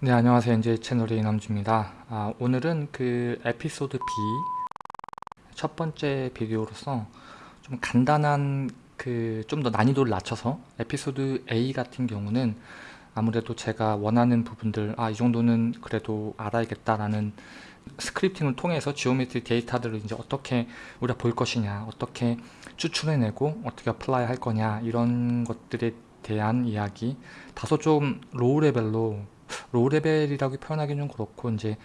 네 안녕하세요. 이제 채널의 이남주입니다. 아, 오늘은 그 에피소드 B 첫 번째 비디오로서 좀 간단한 그 좀 더 난이도를 낮춰서 에피소드 A 같은 경우는 아무래도 제가 원하는 부분들 아 이 정도는 그래도 알아야겠다라는 scripting을 통해서 geometry 데이터들을 이제 어떻게 우리가 볼 것이냐 어떻게 추출해내고 어떻게 apply 할 거냐 이런 것들에 대한 이야기 다소 좀 low level로 low level이라고 표현하기는 좀 그렇고 이제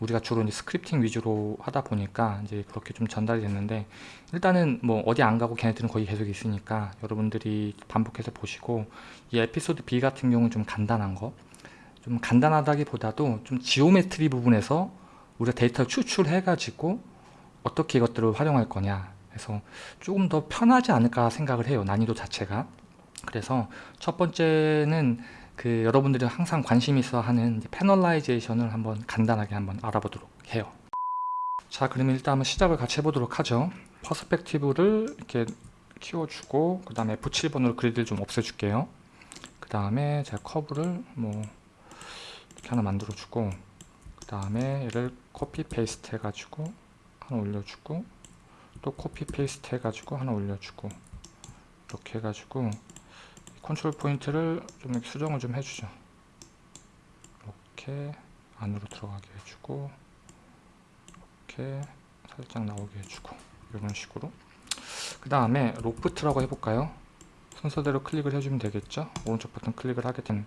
우리가 주로 이제 scripting 위주로 하다 보니까 이제 그렇게 좀 전달이 됐는데 일단은 뭐 어디 안 가고 걔네들은 거의 계속 있으니까 여러분들이 반복해서 보시고 이 에피소드 B 같은 경우는 좀 간단한 거. 좀 간단하다기보다도 좀 geometry 부분에서 우리가 데이터를 추출해 가지고 어떻게 이것들을 활용할 거냐. 해서 조금 더 편하지 않을까 생각을 해요 난이도 자체가. 그래서 첫 번째는 그 여러분들이 항상 관심 있어 하는 panelization을 한번 간단하게 한번 알아보도록 해요. 자 그러면 일단 한번 시작을 같이 해보도록 하죠. perspective를 이렇게 키워주고 그 다음에 F7번으로 그리드를 좀 없애줄게요. 그 다음에 제가 커브를 뭐 이렇게 하나 만들어 주고 그 다음에 얘를 copy paste 해가지고 하나 올려주고 또 copy paste 해가지고 하나 올려주고 이렇게 해가지고 control point를 좀 수정을 좀 해주죠. 이렇게 안으로 들어가게 해주고 이렇게 살짝 나오게 해주고 이런 식으로. 그 다음에 loft라고 해볼까요? 순서대로 클릭을 해주면 되겠죠? 오른쪽 버튼 클릭을 하게 된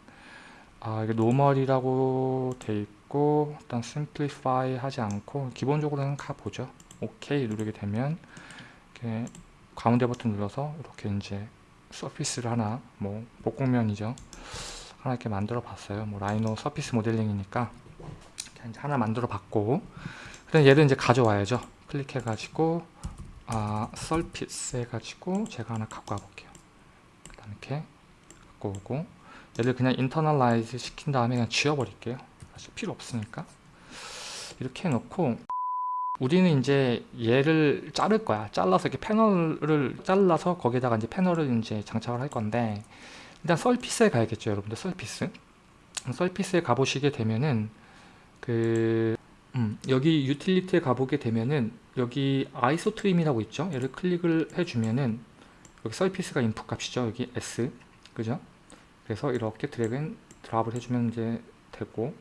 아, 이게 normal이라고 돼 있고 일단 simplify 하지 않고 기본적으로는 가보죠. 오케이 누르게 되면 이렇게 가운데 버튼 눌러서 이렇게 이제 surface를 하나 뭐 복곡면이죠. 하나 이렇게 만들어 봤어요. 뭐 Rhino surface 모델링이니까 하나 만들어 봤고. 그럼 얘를 이제 가져와야죠. 클릭해 가지고 아 surface 해 가지고 제가 하나 갖고 와 볼게요. 그 다음에 이렇게 갖고 오고. 얘를 그냥 internalize 시킨 다음에 그냥 지워 버릴게요. 사실 필요 없으니까. 이렇게 해놓고 우리는 이제 얘를 자를 거야. 잘라서 이렇게 패널을 잘라서 거기다가 이제 패널을 이제 장착을 할 건데 일단 surface에 가야겠죠, 여러분들. surface. surface에 가보시게 되면은 그 음, 여기 유틸리티에 가보게 되면은 여기 isotrim이라고 있죠. 얘를 클릭을 해주면은 여기 surface가 인풋 값이죠. 여기 S 그죠? 그래서 이렇게 drag and drop을 해주면 이제 되고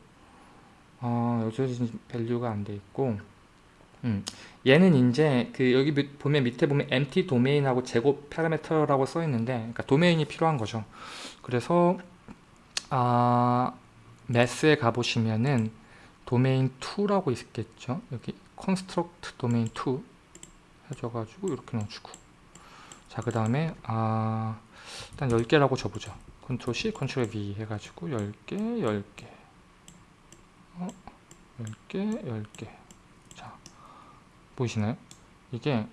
어, 여기 value가 안 돼 있고 음, 얘는 이제 그 여기 보면 밑에 보면 empty 도메인하고 제곱 파라미터라고 써 있는데 그러니까 도메인이 필요한 거죠. 그래서 아 매스에 가 보시면은 도메인 2라고 있겠죠. 여기 construct domain 2 해줘 가지고 이렇게 넣어 주고 자 그 다음에 아 일단 10개라고 줘 보죠. 컨트롤 C, 컨트롤 V 해 가지고 10개, 10개 어, 10개, 10개 보이시나요? 이게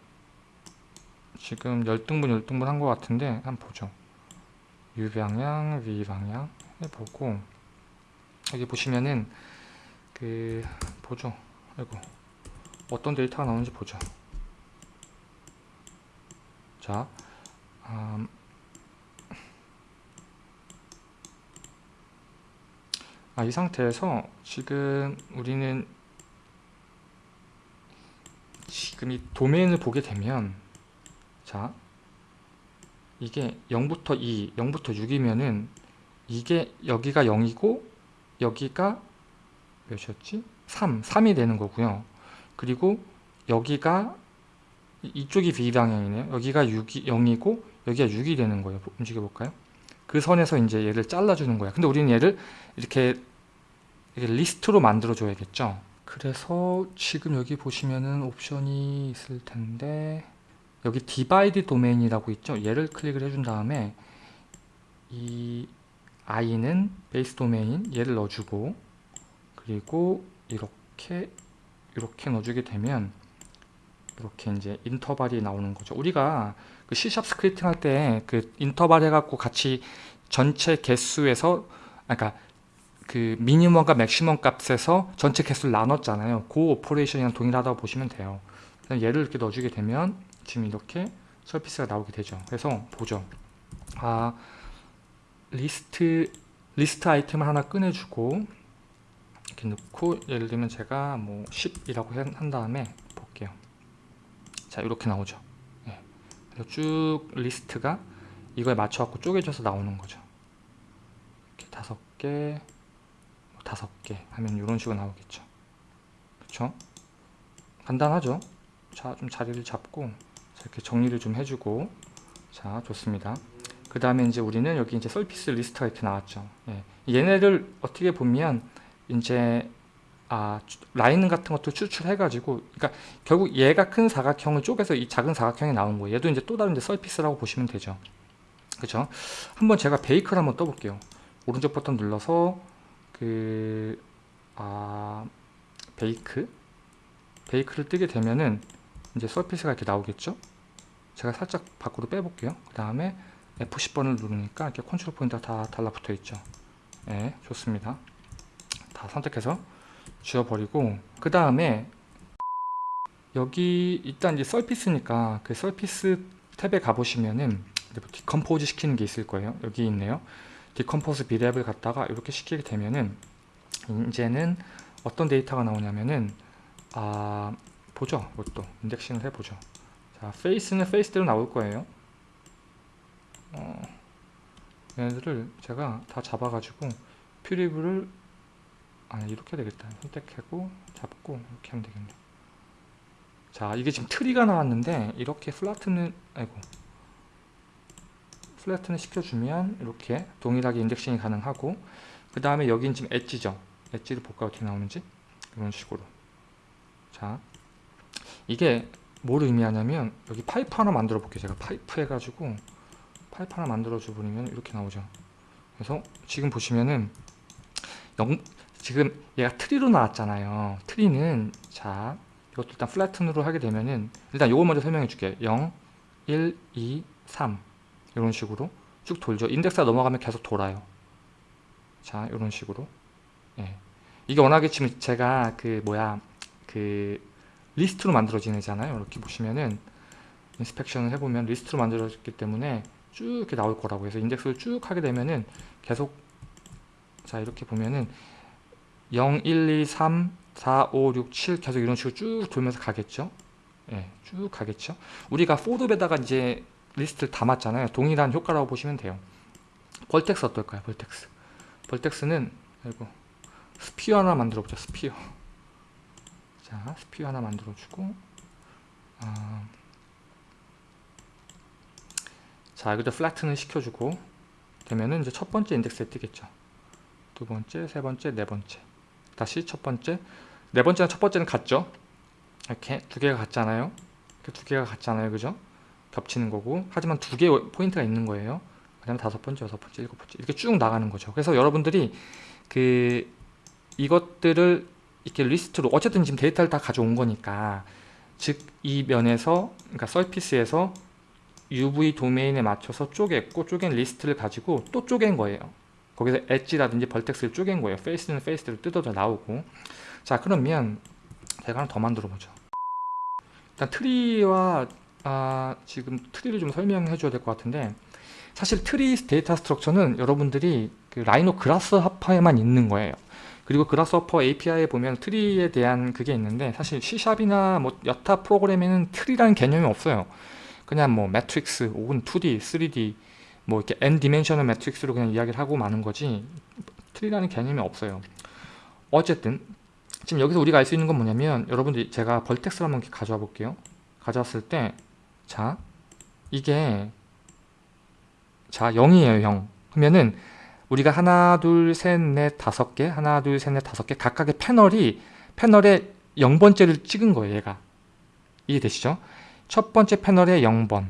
지금 열등분 열등분 한 것 같은데 한번 보죠. U방향, V방향 해보고 여기 보시면은 그 보죠. 아이고 어떤 데이터가 나오는지 보죠. 자 음, 아, 이 상태에서 지금 우리는 지금 이 도메인을 보게 되면 자 이게 0부터 2, 0부터 6이면은 이게 여기가 0이고 여기가 몇이었지? 3, 3이 되는 거고요. 그리고 여기가 이쪽이 V방향이네요. 여기가 6이, 0이고 여기가 6이 되는 거예요. 움직여 볼까요? 그 선에서 이제 얘를 잘라주는 거야. 근데 우리는 얘를 이렇게, 이렇게 리스트로 만들어 줘야겠죠. 그래서 지금 여기 보시면은 옵션이 있을 텐데 여기 divide domain이라고 있죠? 얘를 클릭을 해준 다음에 이 I는 base domain 얘를 넣어주고 그리고 이렇게 이렇게 넣어주게 되면 이렇게 이제 인터벌이 나오는 거죠. 우리가 그 C샵 스크립팅 할 때 그 인터벌 해갖고 같이 전체 개수에서 그러니까 그 미니멈과 맥시멈 값에서 전체 개수를 나눴잖아요. 그 operation이랑 동일하다고 보시면 돼요. 얘를 이렇게 넣어주게 되면 지금 이렇게 surface가 나오게 되죠. 그래서 보죠. 아 리스트 리스트 아이템을 하나 꺼내주고 이렇게 넣고 예를 들면 제가 뭐 10이라고 한 다음에 볼게요 자 이렇게 나오죠 예. 그래서 쭉 리스트가 이거에 맞춰 갖고 쪼개져서 나오는 거죠 이렇게 다섯 개뭐 다섯 개 하면 이런 식으로 나오겠죠. 그쵸? 간단하죠? 자 좀 자리를 잡고 자, 이렇게 정리를 좀 해주고. 자 좋습니다. 그 다음에 이제 우리는 여기 이제 surface 리스트가 이렇게 나왔죠. 예. 얘네를 어떻게 보면 이제 아 주- 라인 같은 것도 추출해 가지고 그러니까 결국 얘가 큰 사각형을 쪼개서 이 작은 사각형이 나온 거예요. 얘도 이제 또 다른 이제 surface라고 보시면 되죠. 그죠 한번 제가 bake를 한번 떠볼게요. 오른쪽 버튼 눌러서 그 아 bake? bake를 뜨게 되면은 이제 surface가 이렇게 나오겠죠? 제가 살짝 밖으로 빼볼게요. 그 다음에 F10번을 누르니까 이렇게 컨트롤 포인트가 다 달라붙어 있죠? 네 좋습니다. 다 선택해서 지워버리고 그 다음에 여기 일단 이제 surface니까 그 surface 탭에 가보시면은 뭐 decompose 시키는 게 있을 거예요. 여기 있네요 decompose Brep을 갖다가 이렇게 시키게 되면은 이제는 어떤 데이터가 나오냐면은 아 보죠 이것도. indexing을 해보죠. 자 face는 face대로 나올 거예요. 어, 얘네들을 제가 다 잡아가지고 preview를 아니 이렇게 되겠다. 선택하고 잡고 이렇게 하면 되겠네. 자 이게 지금 트리가 나왔는데 이렇게 flatten은 아이고 flatten은 시켜주면 이렇게 동일하게 indexing이 가능하고 그 다음에 여긴 지금 엣지죠. 엣지를 볼까 어떻게 나오는지? 이런 식으로. 자 이게 뭘 의미하냐면 여기 파이프 하나 만들어 볼게요. 제가 파이프 해가지고 파이프 하나 만들어 줘 버리면 이렇게 나오죠. 그래서 지금 보시면은 영, 지금 얘가 트리로 나왔잖아요. 트리는 자 이것도 일단 flatten으로 하게 되면은 일단 요걸 먼저 설명해 줄게요. 0 1 2 3 이런 식으로 쭉 돌죠. 인덱스가 넘어가면 계속 돌아요. 자 이런 식으로. 예. 이게 워낙에 지금 제가 그 뭐야 그 리스트로 만들어지잖아요. 이렇게 보시면은 inspection을 해보면 리스트로 만들어졌기 때문에 쭉 이렇게 나올 거라고 해서 인덱스를 쭉 하게 되면은 계속 자 이렇게 보면은 0, 1, 2, 3, 4, 5, 6, 7 계속 이런 식으로 쭉 돌면서 가겠죠? 예, 쭉 가겠죠? 우리가 for문에다가 이제 리스트를 담았잖아요. 동일한 효과라고 보시면 돼요. vertex 어떨까요? vertex vertex는 아이고 sphere 하나 만들어 보자 sphere 자 sphere 하나 만들어 주고 아, 자 여기도 flatten을 시켜 주고 되면은 이제 첫 번째 인덱스에 뜨겠죠. 두 번째 세 번째 네 번째. 다시 첫 번째. 네 번째랑 첫 번째는 같죠? 이렇게 두 개가 같잖아요. 이렇게 두 개가 같잖아요. 그죠 겹치는 거고 하지만 두 개의 포인트가 있는 거예요. 그 다음에 다섯 번째 여섯 번째 일곱 번째. 이렇게 쭉 나가는 거죠. 그래서 여러분들이 그 이것들을 이렇게 리스트로 어쨌든 지금 데이터를 다 가져온 거니까 즉 이 면에서 그러니까 surface에서 UV 도메인에 맞춰서 쪼갰고 쪼갠 리스트를 가지고 또 쪼갠 거예요. 거기서 edge라든지 vertex를 쪼갠 거예요. face는 face대로 뜯어져 나오고. 자 그러면 제가 하나 더 만들어 보죠. 일단 트리와 아, 지금 트리를 좀 설명해 줘야 될 것 같은데 사실 트리 데이터 structure는 여러분들이 그 라이노 그라스하퍼에만 있는 거예요. 그리고 Grasshopper API에 보면 트리에 대한 그게 있는데 사실 C샵이나 뭐 여타 프로그램에는 트리라는 개념이 없어요. 그냥 뭐 매트릭스 혹은 2D, 3D 뭐 이렇게 n 디멘셔널 매트릭스로 그냥 이야기를 하고 마는 거지 트리라는 개념이 없어요. 어쨌든 지금 여기서 우리가 알 수 있는 건 뭐냐면 여러분들 제가 vertex를 한번 가져와 볼게요. 가져왔을 때 자 이게 자 0이에요 0 그러면은 우리가 하나 둘셋넷 다섯 개 하나 둘셋넷 다섯 개 각각의 패널이 패널에 0번째를 찍은 거예요 얘가. 이해되시죠? 첫 번째 패널에 0번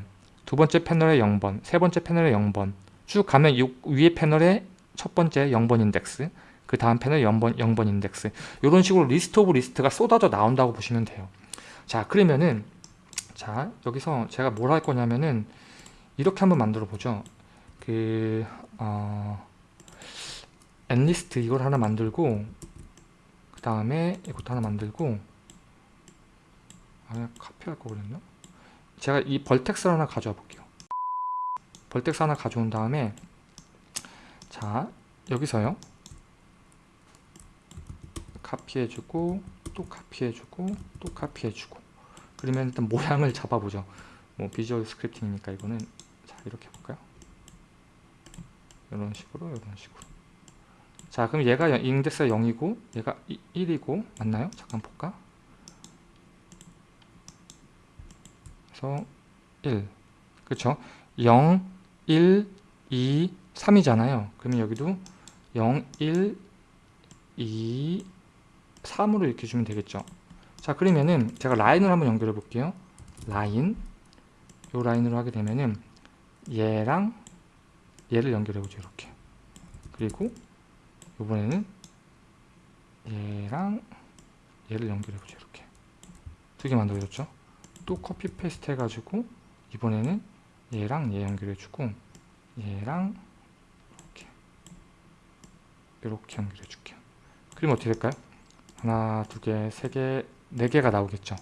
두 번째 패널에 0번 세 번째 패널에 0번. 쭉 가면 요 위에 패널에 첫 번째 0번 인덱스 그 다음 패널 0번, 0번 인덱스. 이런 식으로 list of list가 쏟아져 나온다고 보시면 돼요. 자 그러면은 자 여기서 제가 뭘 할 거냐면은 이렇게 한번 만들어 보죠. 그 어, 엔리스트 이걸 하나 만들고 그 다음에 이것도 하나 만들고 아 카피할 거 그랬나? 제가 이 vertex 하나 가져와 볼게요. vertex 하나 가져온 다음에 자 여기서요. 카피해주고 또 카피해주고 또 카피해주고 그러면 일단 모양을 잡아보죠. 뭐 비주얼 스크립팅이니까 이거는 자 이렇게 해볼까요? 이런 식으로 이런 식으로. 자 그럼 얘가 인덱스가 0이고 얘가 1이고 맞나요? 잠깐 볼까? 그래서 1 그쵸? 0 1 2 3이잖아요. 그러면 여기도 0 1 2 3으로 이렇게 주면 되겠죠 자 그러면은 제가 라인을 한번 연결해 볼게요. 라인. 요 라인으로 하게 되면은 얘랑 얘를 연결해 보죠 이렇게. 그리고 이번에는 얘랑 얘를 연결해 보죠 이렇게. 두 개 만들어졌죠? 또 copy paste 해가지고 이번에는 얘랑 얘 연결해 주고 얘랑 이렇게 이렇게 연결해 줄게요. 그러면 어떻게 될까요? 하나 두 개 세 개 네 개가 나오겠죠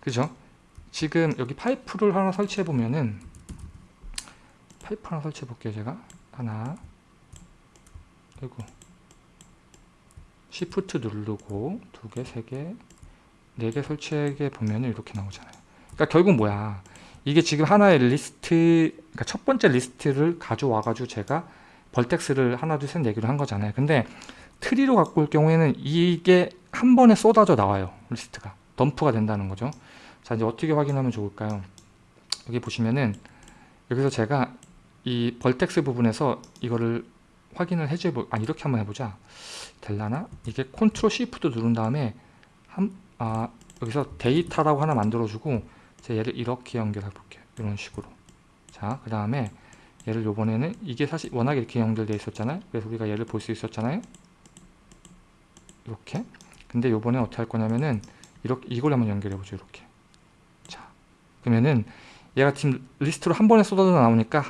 그죠 지금 여기 파이프를 하나 설치해 보면은 파이프 하나 설치해 볼게요 제가 하나 그리고 시프트 누르고 두 개, 세 개, 네 개 설치해 보면 이렇게 나오잖아요. 그러니까 결국 뭐야? 이게 지금 하나의 리스트, 그러니까 첫 번째 리스트를 가져와 가지고 제가 vertex를 하나, 둘, 셋, 네 개로 한 거잖아요. 근데 트리로 갖고 올 경우에는 이게 한 번에 쏟아져 나와요. 리스트가. 덤프가 된다는 거죠. 자, 이제 어떻게 확인하면 좋을까요? 여기 보시면은 여기서 제가 이 vertex 부분에서 이거를 확인을 해줘 보, 아 이렇게 한번 해보자. 될라나? 이게 컨트롤 시프트 누른 다음에 한, 아, 여기서 데이터라고 하나 만들어주고 제가 얘를 이렇게 연결해 볼게요. 이런 식으로. 자, 그 다음에 얘를 요번에는 이게 사실 워낙에 이렇게 연결되어 있었잖아요. 그래서 우리가 얘를 볼 수 있었잖아요. 이렇게. 근데 요번에 어떻게 할 거냐면은 이렇게 이걸 한번 연결해 보죠. 이렇게. 자, 그러면은 얘가 지금 리스트로 한 번에 쏟아져 나오니까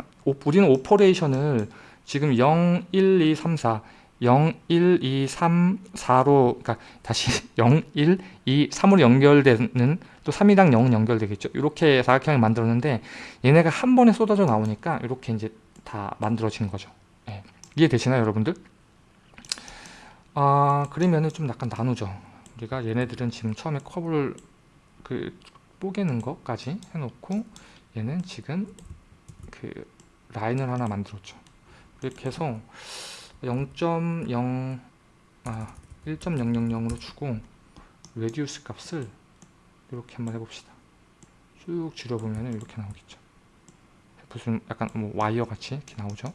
우리는 오퍼레이션을 지금 0, 1, 2, 3, 4 0, 1, 2, 3, 4로 그러니까 다시 0, 1, 2, 3으로 연결되는 또 3이랑 0은 연결되겠죠. 이렇게 사각형을 만들었는데 얘네가 한 번에 쏟아져 나오니까 이렇게 이제 다 만들어진 거죠. 네. 이해되시나요, 여러분들? 아 그러면은 좀 약간 나누죠. 우리가 얘네들은 지금 처음에 컵을 그 뽀개는 것까지 해놓고 얘는 지금 그 라인을 하나 만들었죠. 해서 0.0 아, 1.000으로 주고 radius 값을 이렇게 한번 해봅시다. 쭉 줄여보면 이렇게 나오겠죠. 무슨 약간 뭐 와이어 같이 이렇게 나오죠.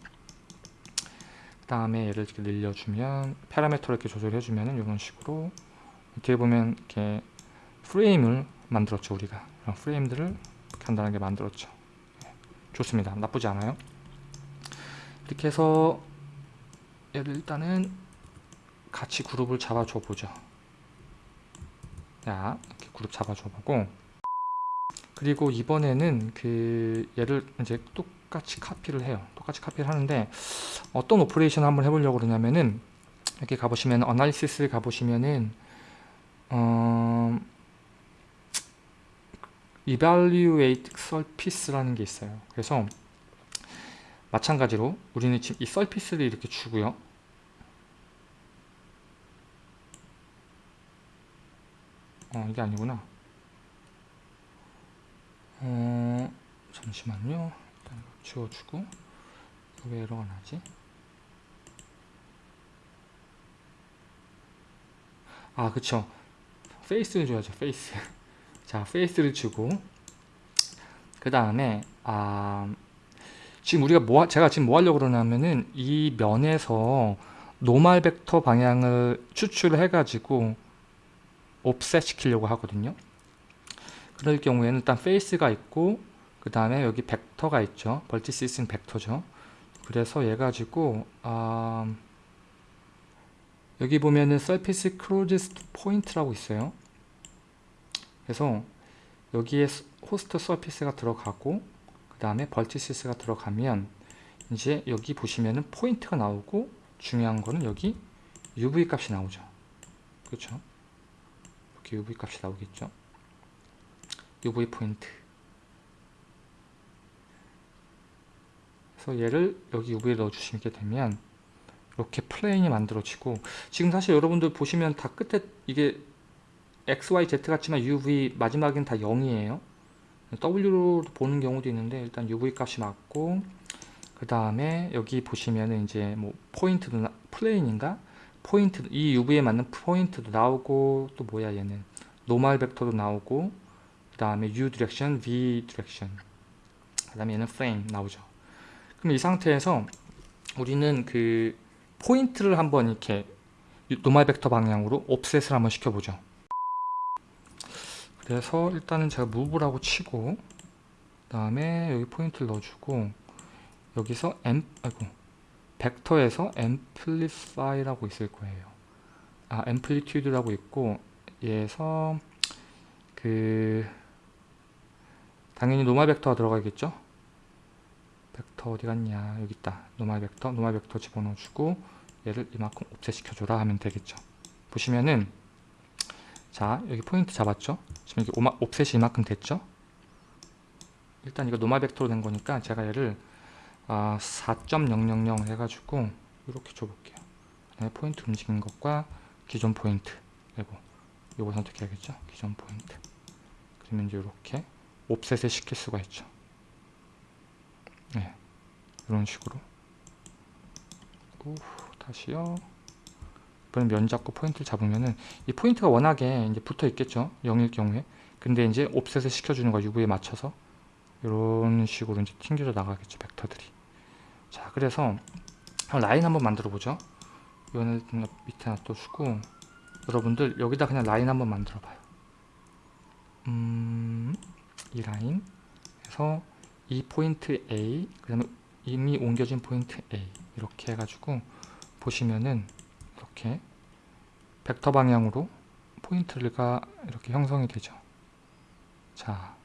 그 다음에 얘를 이렇게 늘려주면 파라미터를 이렇게 조절해주면 이런 식으로 이렇게 보면 이렇게 프레임을 만들었죠 우리가 이런 프레임들을 간단하게 만들었죠. 네, 좋습니다. 나쁘지 않아요. 이렇게 해서 얘를 일단은 같이 그룹을 잡아줘 보죠 자 이렇게 그룹 잡아줘 보고 그리고 이번에는 그 얘를 이제 똑같이 카피를 해요 똑같이 카피를 하는데 어떤 operation 한번 해보려고 그러냐면은 이렇게 가보시면 어나리시스 가보시면은 어, evaluate surface라는 게 있어요 그래서 마찬가지로 우리는 지금 이 서피스를 이렇게 주고요. 어 이게 아니구나. 어 잠시만요. 지워주고 왜 에러가 나지? 아 그쵸. face를 줘야죠. face. 자 face를 주고 그 다음에 아 지금 우리가 뭐 제가 지금 뭐 하려고 그러냐면은 이 면에서 normal vector 방향을 추출해 가지고 offset 시키려고 하거든요 그럴 경우에는 일단 face가 있고 그 다음에 여기 벡터가 있죠 vertices는 벡터죠 그래서 얘 가지고 아, 여기 보면은 surface closest point라고 있어요 그래서 여기에 host surface가 들어가고 다음에 vertices가 들어가면 이제 여기 보시면은 포인트가 나오고 중요한 거는 여기 UV 값이 나오죠. 그렇죠? 이렇게 UV 값이 나오겠죠. UV 포인트. 그래서 얘를 여기 UV에 넣어 주시게 되면 이렇게 plane이 만들어지고 지금 사실 여러분들 보시면 다 끝에 이게 x, y, z 같지만 u, v 마지막엔 다 0이에요. W로 보는 경우도 있는데 일단 uv 값이 맞고 그 다음에 여기 보시면은 이제 뭐 포인트도 나, plane인가? 포인트 이 UV에 맞는 포인트도 나오고 또 뭐야 얘는? normal vector도 나오고 그 다음에 U direction, V direction 그 다음에 얘는 프레임 나오죠 그럼 이 상태에서 우리는 그 포인트를 한번 이렇게 normal vector 방향으로 offset을 한번 시켜보죠 그래서 일단은 제가 move라고 치고 그 다음에 여기 포인트를 넣어주고 여기서 앰 아이고 벡터에서 amplify라고 있을 거예요. 아, amplitude라고 있고 얘에서 그 당연히 normal vector가 들어가겠죠? 벡터 어디 갔냐? 여기 있다. normal vector, normal vector 집어넣어 주고 얘를 이만큼 offset 시켜 줘라 하면 되겠죠. 보시면은 자 여기 포인트 잡았죠? 지금 이게 오마, offset이 이만큼 됐죠? 일단 이거 normal 벡터로 된 거니까 제가 얘를 아, 4.000 해가지고 이렇게 줘볼게요. 그다음에 포인트 움직이는 것과 기존 포인트 그리고 요거 선택해야겠죠? 기존 포인트 그러면 이제 이렇게 offset을 시킬 수가 있죠. 네, 이런 식으로. 오, 다시요. 이번엔 면 잡고 포인트를 잡으면은 이 포인트가 워낙에 이제 붙어 있겠죠. 0일 경우에. 근데 이제 옵셋을 시켜주는 거 UV에 맞춰서 이런 식으로 이제 튕겨져 나가겠죠 벡터들이. 자 그래서 라인 한번 만들어 보죠. 이거는 밑에 놔둬주고. 여러분들 여기다 그냥 라인 한번 만들어 봐요. 음, 이 라인 그래서 이 포인트 A 그 다음에 이미 옮겨진 포인트 A 이렇게 해가지고 보시면은 이렇게 벡터 방향으로 포인트가 이렇게 형성이 되죠. 자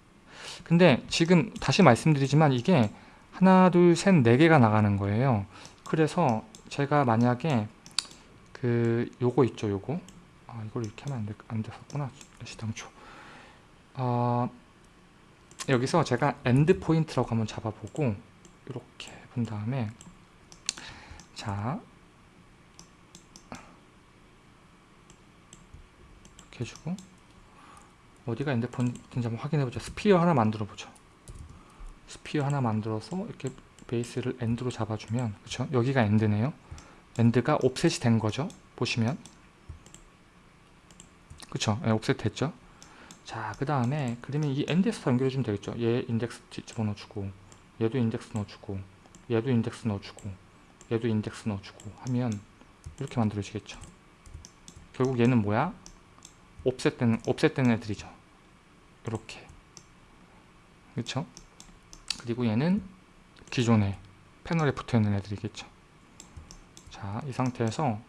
근데 지금 다시 말씀드리지만 이게 하나 둘셋네 개가 나가는 거예요. 그래서 제가 만약에 그 요거 있죠 요거? 아 이걸 이렇게 하면 안, 되, 안 됐었구나 시당초. 아 여기서 제가 end point라고 한번 잡아보고 이렇게 본 다음에 자 이렇게 해주고 어디가 end point인지 한번 확인해보죠. sphere 하나 만들어보죠. sphere 하나 만들어서 이렇게 베이스를 end로 잡아주면 그쵸? 여기가 end네요. end가 offset이 된 거죠. 보시면 그쵸? 네, offset 됐죠? 자, 그 다음에 그러면 이 end에서 연결해주면 되겠죠. 얘 인덱스 집어넣어주고 얘도 인덱스 넣어주고 얘도 인덱스 넣어주고 얘도 인덱스 넣어주고 하면 이렇게 만들어지겠죠. 결국 얘는 뭐야? 옵셋된, 옵셋된 애들이죠. 이렇게 그렇죠? 그리고 얘는 기존에 패널에 붙어있는 애들이겠죠 자 이 상태에서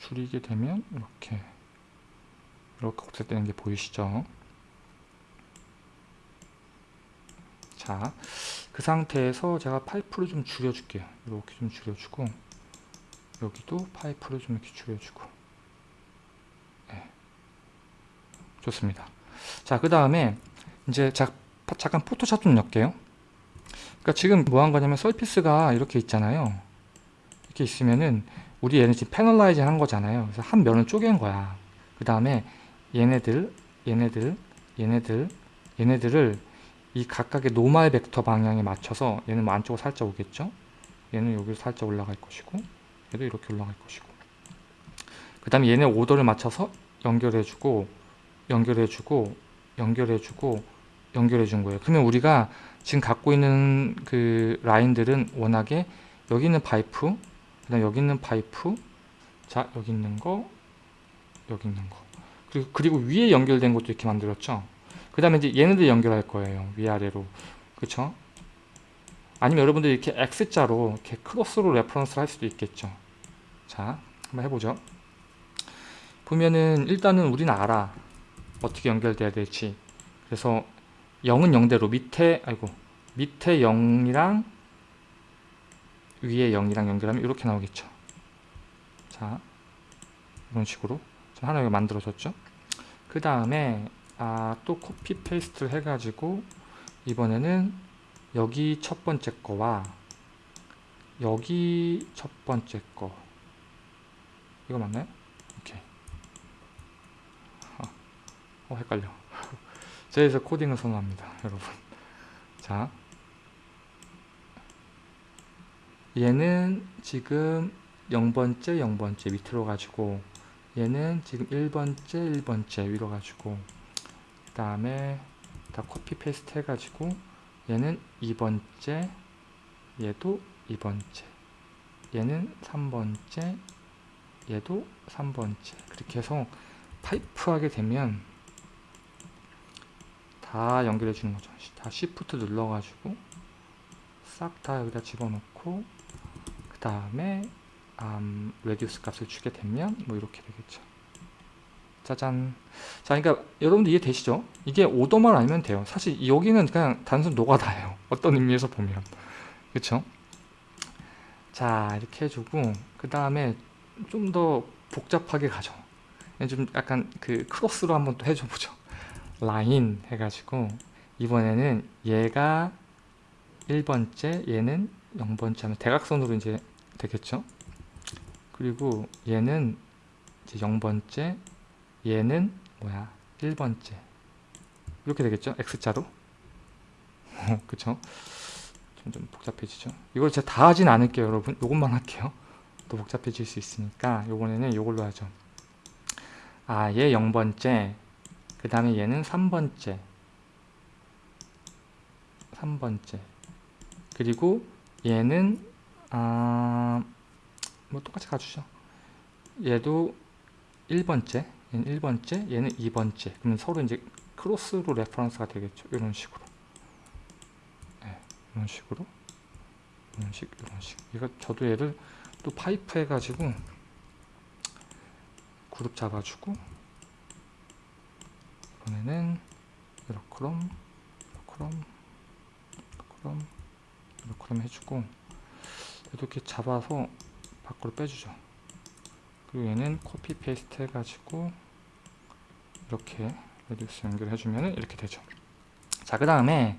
줄이게 되면 이렇게 이렇게 옵셋되는 게 보이시죠 자 그 상태에서 제가 파이프를 좀 줄여줄게요 이렇게 좀 줄여주고 여기도 파이프를 좀 이렇게 줄여주고 네. 좋습니다. 자, 그 다음에 이제 자, 잠깐 포토샵 좀 넣을게요. 그러니까 지금 뭐 한 거냐면 서피스가 이렇게 있잖아요. 이렇게 있으면은 우리 얘는 지금 패널라이징 한 거잖아요. 그래서 한 면을 쪼갠 거야. 그 다음에 얘네들, 얘네들, 얘네들, 얘네들을 이 각각의 노말 벡터 방향에 맞춰서 얘는 뭐 안쪽으로 살짝 오겠죠? 얘는 여기로 살짝 올라갈 것이고 얘도 이렇게 올라갈 것이고 그 다음에 얘네 오더를 맞춰서 연결해주고 연결해주고 연결해주고 연결해준 거예요. 그러면 우리가 지금 갖고 있는 그 라인들은 워낙에 여기 있는 파이프, 그 다음 여기 있는 파이프, 자 여기 있는 거, 여기 있는 거, 그리고 그리고 위에 연결된 것도 이렇게 만들었죠. 그 다음에 이제 얘네들 연결할 거예요. 위아래로, 그렇죠? 아니면 여러분들 이렇게 X자로 이렇게 크로스로 reference를 할 수도 있겠죠. 자, 한번 해보죠. 보면은 일단은 우리는 알아. 어떻게 연결돼야 될지 그래서 0은 0대로 밑에 아이고 밑에 0이랑 위에 0이랑 연결하면 이렇게 나오겠죠 자 이런 식으로 하나 여기 만들어졌죠? 그 다음에 아, 또 copy paste를 해가지고 이번에는 여기 첫 번째 거와 여기 첫 번째 거. 이거 맞나요? 오케이. 아, 어 헷갈려. 이래서 코딩을 선호합니다 여러분. 자. 얘는 지금 0번째 0번째 밑으로 가지고 얘는 지금 1번째 1번째 위로 가지고 그 다음에 다 copy paste 해가지고 얘는 2번째 얘도 2번째 얘는 3번째 얘도 3번째. 그렇게 해서 파이프 하게 되면 다 연결해 주는 거죠. 다 Shift 눌러 가지고 싹 다 여기다 집어넣고 그 다음에 음, radius 값을 주게 되면 뭐 이렇게 되겠죠. 짜잔 자 그러니까 여러분들 이해되시죠? 이게 오더만 알면 돼요. 사실 여기는 그냥 단순 노가다예요. 어떤 의미에서 보면. 그쵸? 자 이렇게 해주고 그 다음에 좀 더 복잡하게 가죠. 좀 약간 그 크로스로 한번 또 해줘 보죠. 라인 해가지고 이번에는 얘가 1번째 얘는 0번째 하면 대각선으로 이제 되겠죠 그리고 얘는 이제 0번째 얘는 뭐야? 1번째. 이렇게 되겠죠? X자로? 그쵸? 좀, 좀 복잡해지죠? 이걸 제가 다 하진 않을게요 여러분. 요것만 할게요. 또 복잡해질 수 있으니까 요번에는 요걸로 하죠. 아 얘 0번째 그 다음에 얘는 3번째. 3번째. 그리고 얘는 아, 뭐 똑같이 가주죠. 얘도 1번째 얘는 1번째 얘는 2번째. 그러면 서로 이제 크로스로 reference가 되겠죠. 이런 식으로. 네, 이런 식으로. 이런 식 이런 식. 이거 저도 얘를 또 파이프 해가지고 그룹 잡아주고 이번에는 이렇게럼 이렇게럼 이렇게럼 이렇게럼 해주고 이렇게 잡아서 밖으로 빼주죠. 그리고 얘는 copy paste 해가지고 이렇게 radius 연결해주면 이렇게 되죠. 자 그 다음에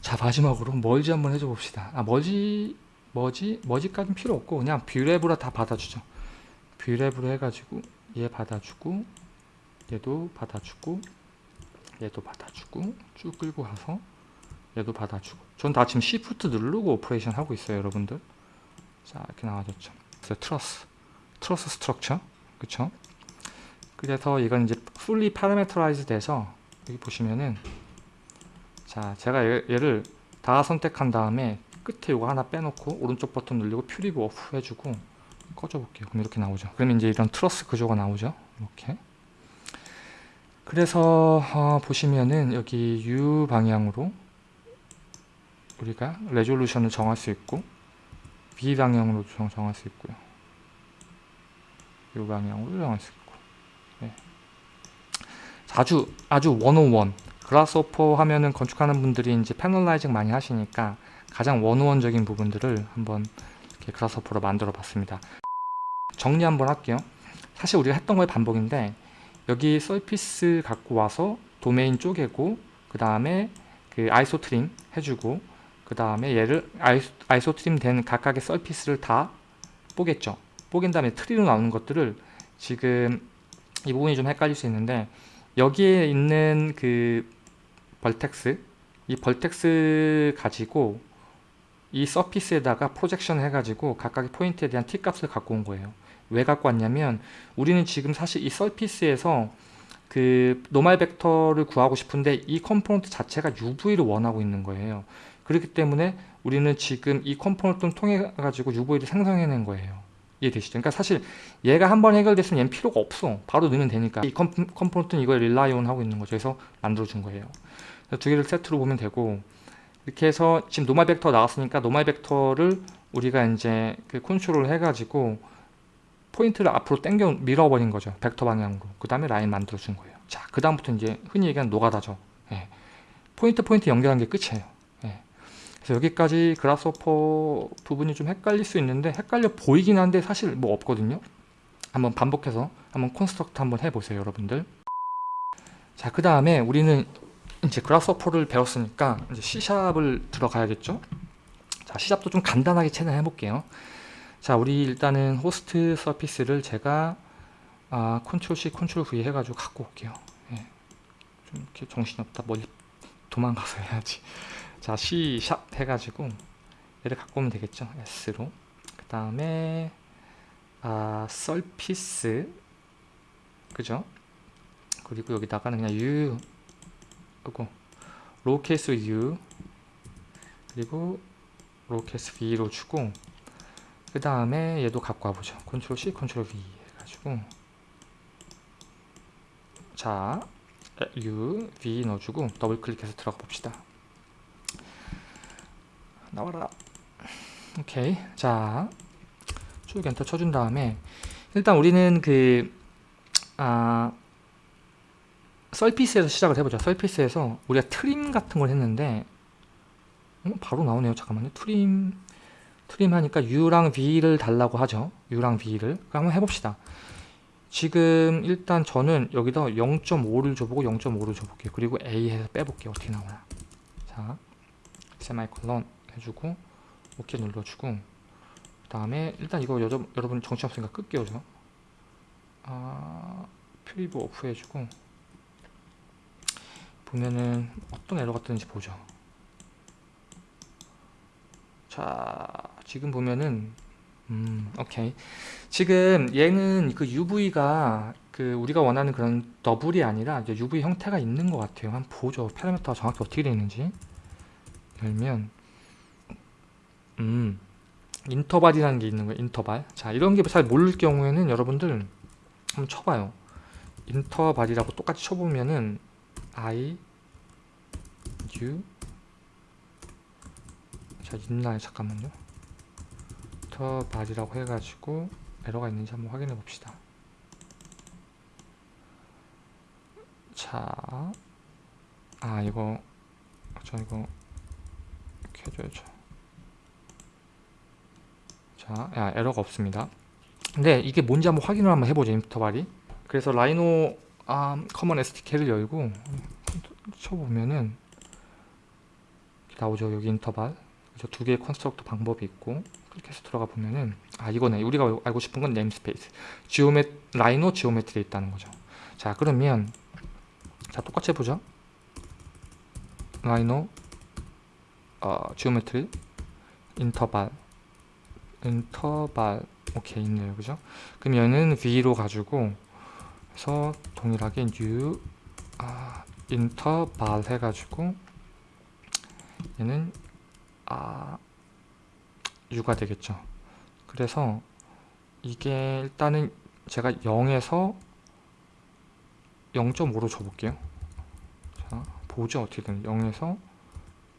자 마지막으로 merge 한번 해줘 봅시다. 아 merge merge merge까지는 필요 없고 그냥 Brep으로 다 받아주죠. Brep으로 해가지고 얘 받아주고 얘도 받아주고 얘도 받아주고 쭉 끌고 가서 얘도 받아주고. 전 다 지금 Shift 누르고 operation 하고 있어요 여러분들. 자 이렇게 그래서 트러스 트러스 structure 그쵸? 그래서 이건 이제 fully parameterized 돼서 여기 보시면은 자 제가 얘, 얘를 다 선택한 다음에 끝에 이거 하나 빼놓고 오른쪽 버튼 누르고 preview off 해주고 꺼줘 볼게요. 그럼 이렇게 나오죠. 그러면 이제 이런 트러스 구조가 나오죠. 이렇게. 그래서 어, 보시면은 여기 U 방향으로 우리가 resolution을 정할 수 있고 B 방향으로 정, 정할 수 있고요. 이 방향으로 정할 수 있고. 네. 아주 아주 원오원 그라스오퍼 하면은 건축하는 분들이 이제 패널라이징 많이 하시니까 가장 원오원적인 부분들을 한번 이렇게 그라스오퍼로 만들어 봤습니다. 정리 한번 할게요. 사실 우리가 했던 거의 반복인데 여기 서피스 갖고 와서 도메인 쪼개고 그 다음에 그 iso trim 해주고 그 다음에 얘를 iso, iso trim 된 각각의 surface를 다 뽀갰죠. 뽀갠 다음에 트리로 나오는 것들을 지금 이 부분이 좀 헷갈릴 수 있는데 여기에 있는 그 vertex 이 vertex 가지고 이 surface에다가 projection 해가지고 각각의 포인트에 대한 t값을 갖고 온 거예요. 왜 갖고 왔냐면 우리는 지금 사실 이 surface에서 그 normal 벡터를 구하고 싶은데 이 component 자체가 UV를 원하고 있는 거예요 그렇기 때문에 우리는 지금 이 component를 통해 가지고 UV를 생성해낸 거예요. 이해되시죠? 그러니까 사실 얘가 한 번 해결됐으면 얘는 필요가 없어. 바로 넣으면 되니까. 이 component는 이걸 rely on 하고 있는 거죠. 그래서 만들어 준 거예요. 두 개를 세트로 보면 되고 이렇게 해서 지금 normal 벡터 나왔으니까 normal 벡터를 우리가 이제 그 컨트롤 해가지고 포인트를 앞으로 당겨 밀어버린 거죠. 벡터 방향으로. 그 다음에 라인 만들어 준 거예요. 자 그 다음부터 이제 흔히 얘기하는 노가다죠. 예. 포인트 포인트 연결한 게 끝이에요. 예. 그래서 여기까지 Grasshopper 부분이 좀 헷갈릴 수 있는데 헷갈려 보이긴 한데 사실 뭐 없거든요 한번 반복해서 한번 construct 한번 해보세요 여러분들 자 그 다음에 우리는 이제 Grasshopper를 배웠으니까 이제 C샵을 들어가야겠죠 자 자, 시작도 좀 간단하게 최대한 해볼게요. 자, 우리 일단은 host surface를 제가 아, 컨트롤 C, 컨트롤 V 해가지고 갖고 올게요. 예. 좀 이렇게 정신없다. 멀리 도망가서 해야지. 자, C 샵 해가지고 얘를 갖고 오면 되겠죠. S로. 그 다음에 아, surface 그죠? 그리고 여기다가는 그냥 U 그리고 lowercase U 그리고 lowercase V로 주고 그 다음에 얘도 갖고 와보죠. 컨트롤 C, 컨트롤 V 해가지고 자 U, V 넣어주고 더블 클릭해서 들어가 봅시다. 나와라. 오케이. 자, 쭉 엔터 쳐준 다음에 일단 우리는 그 아, 썰피스에서 시작을 해보자. 썰피스에서 우리가 트림 같은 걸 했는데 어, 바로 나오네요. 잠깐만요. 트림 트림 하니까 U랑 V를 달라고 하죠. U랑 V를. 한번 해봅시다. 지금 일단 저는 여기다 0.5를 줘보고 0.5를 줘볼게요. 그리고 A 해서 빼볼게요. 어떻게 나오나. 자, 세마이콜론 해주고 OK 눌러주고 그 다음에 일단 이거 여러, 여러분 정신 없으니까 끌게요. 저. 아, preview off 해주고 보면은 어떤 에러가 뜨는지 보죠. 자, 지금 보면은 음, 오케이. 지금 얘는 그 UV가 그 우리가 원하는 그런 더블이 아니라 이제 UV 형태가 있는 것 같아요. 한번 보죠. 파라미터가 정확히 어떻게 되어 있는지. 열면 음 인터벌이라는 게 있는 거예요. 인터벌. 자, 이런 게 잘 모를 경우에는 여러분들 한번 쳐봐요. 인터벌이라고 똑같이 쳐보면은 I U 자 있나요? 잠깐만요. 인터벌이라고 해가지고 에러가 있는지 한번 확인해 봅시다. 자, 아 이거 저 이거 이렇게 해줘야죠. 자, 야, 에러가 없습니다. 근데 이게 뭔지 한번 확인을 한번 해보죠. interval이. 그래서 Rhino 아, Common SDK를 열고 쳐보면은 나오죠. 여기 인터벌. 그래서 두 개의 constructor 방법이 있고 그렇게 해서 들어가 보면은 아 이거네. 우리가 알고 싶은 건 namespace. geome Rhino geometry에 있다는 거죠. 자, 그러면 자, 똑같이 해보죠. Rhino 어, geometry interval interval 오케이 있네요 그죠? 그럼 얘는 V로 가지고 그래서 동일하게 new 아, 인터벌 해가지고 얘는 아 U가 되겠죠. 그래서 이게 일단은 제가 0에서 0.5로 줘볼게요. 자 보죠 어떻게든. 0에서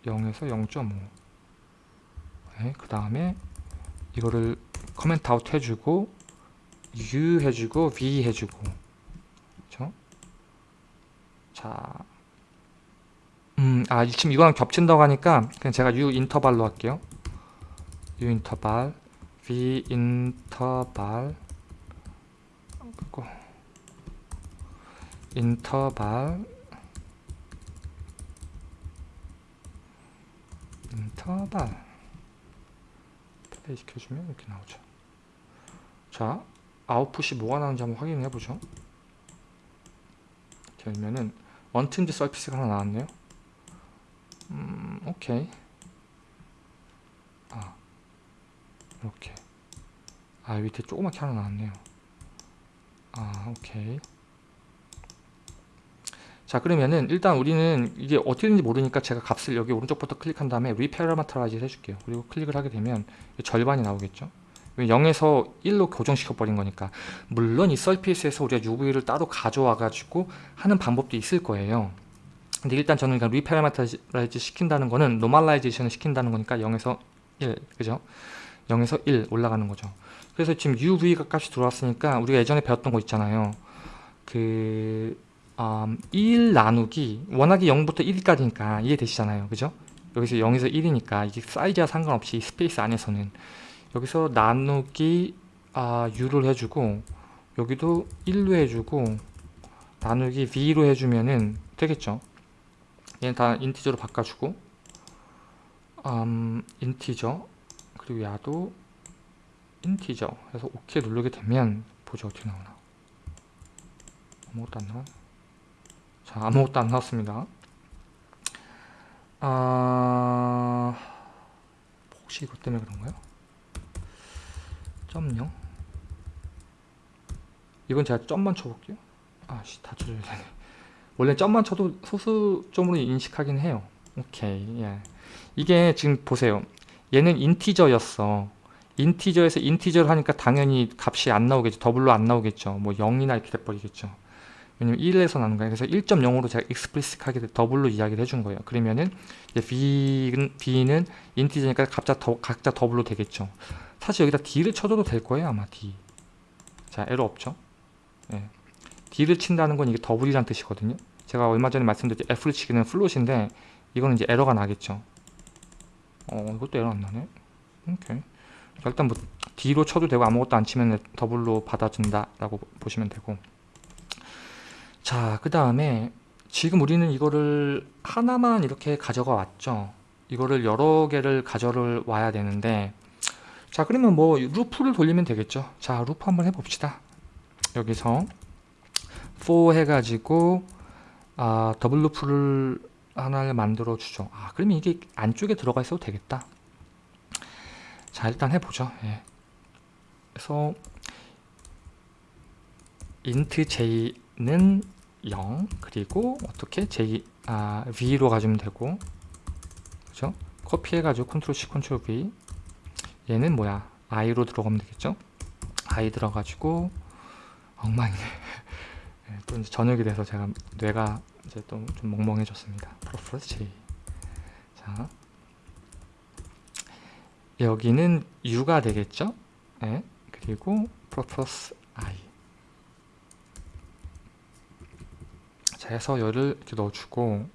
0에서 0.5 네, 그 다음에 이거를 comment out 해주고 U 해주고 V 해주고 그렇죠? 자, 음, 아 지금 이거랑 겹친다고 하니까 그냥 제가 U 인터벌로 할게요. U 인터벌, V 인터벌, 그리고 인터벌, 인터벌. 플레이 시켜주면 이렇게 나오죠. 자 아웃풋이 뭐가 나오는지 한번 확인해 보죠. 하면은 untrimmed surface가 하나 나왔네요. 음 오케이. 아 이렇게. 아 밑에 조그맣게 하나 나왔네요. 아 오케이 자 그러면은 일단 우리는 이게 어떻게 되는지 모르니까 제가 값을 여기 오른쪽부터 클릭한 다음에 reparameterize 해줄게요. 그리고 클릭을 하게 되면 절반이 나오겠죠? 0에서 1로 교정시켜 버린 거니까. 물론 이 surface에서 우리가 UV를 따로 가져와 가지고 하는 방법도 있을 거예요. 근데 일단 저는 그냥 reparameterize 시킨다는 거는 normalization을 시킨다는 거니까 0에서 1 그죠? 0에서 1 올라가는 거죠. 그래서 지금 UV 값이 들어왔으니까 우리가 예전에 배웠던 거 있잖아요. 그 음, 1 나누기 워낙에 0부터 1까지니까 이해되시잖아요. 그죠? 여기서 0에서 1이니까 이게 사이즈와 상관없이 스페이스 안에서는. 여기서 나누기 아, U를 해주고 여기도 1로 해주고 나누기 V로 해주면은 되겠죠? 얘는 다 인티저로 바꿔주고 음, 인티저 그리고 야도 인티저. 해서 OK 누르게 되면 보죠. 어떻게 나오나. 아무것도 안 나와 자 아무것도 안 나왔습니다. 아 혹시 이것 때문에 그런가요? 점요? 이건 제가 점만 쳐볼게요. 아씨 다 쳐줘야 되네. 원래 점만 쳐도 소수점으로 인식하긴 해요. 오케이 예. 이게 지금 보세요. 얘는 integer였어. integer에서 integer를 하니까 당연히 값이 안 나오겠죠. 더블로 안 나오겠죠. 뭐 0이나 이렇게 돼버리겠죠 왜냐면 1에서 나눈 거예요 그래서 1.0으로 제가 explicit하게 더블로 이야기를 해준 거예요. 그러면은 이제 B는, B는 인티저니까 각자, 더, 각자 더블로 되겠죠. 사실 여기다 D를 쳐줘도 될 거예요 아마 D. 자 에러 없죠? 예. D를 친다는 건 이게 더블이란 뜻이거든요. 제가 얼마 전에 말씀드렸죠 F를 치면은 float인데 이거는 이제 에러가 나겠죠. 어 이것도 에러 안 나네? 오케이. 자, 일단 뭐 D로 쳐도 되고 아무것도 안 치면 더블로 받아준다 라고 보시면 되고 자 그 다음에 지금 우리는 이거를 하나만 이렇게 가져가 왔죠. 이거를 여러 개를 가져를 와야 되는데 자 그러면 뭐 루프를 돌리면 되겠죠. 자 루프 한번 해봅시다. 여기서 for 해가지고 아, 더블 루프를 하나를 만들어 주죠. 아 그러면 이게 안쪽에 들어가 있어도 되겠다. 자 일단 해보죠. 예. 그래서 int j는 0 그리고 어떻게 j 아, v로 가주면 되고. 그죠? 커피 해가지고 컨트롤 C 컨트롤 V. 얘는 뭐야? I로 들어가면 되겠죠? I 들어가지고. 엉망이네. 네, 또 이제 저녁이 돼서 제가 뇌가 이제 또 좀 멍멍해졌습니다. plus plus J. 자. 여기는 U가 되겠죠? 네, 그리고 plus plus I 자 해서 열을 이렇게 넣어주고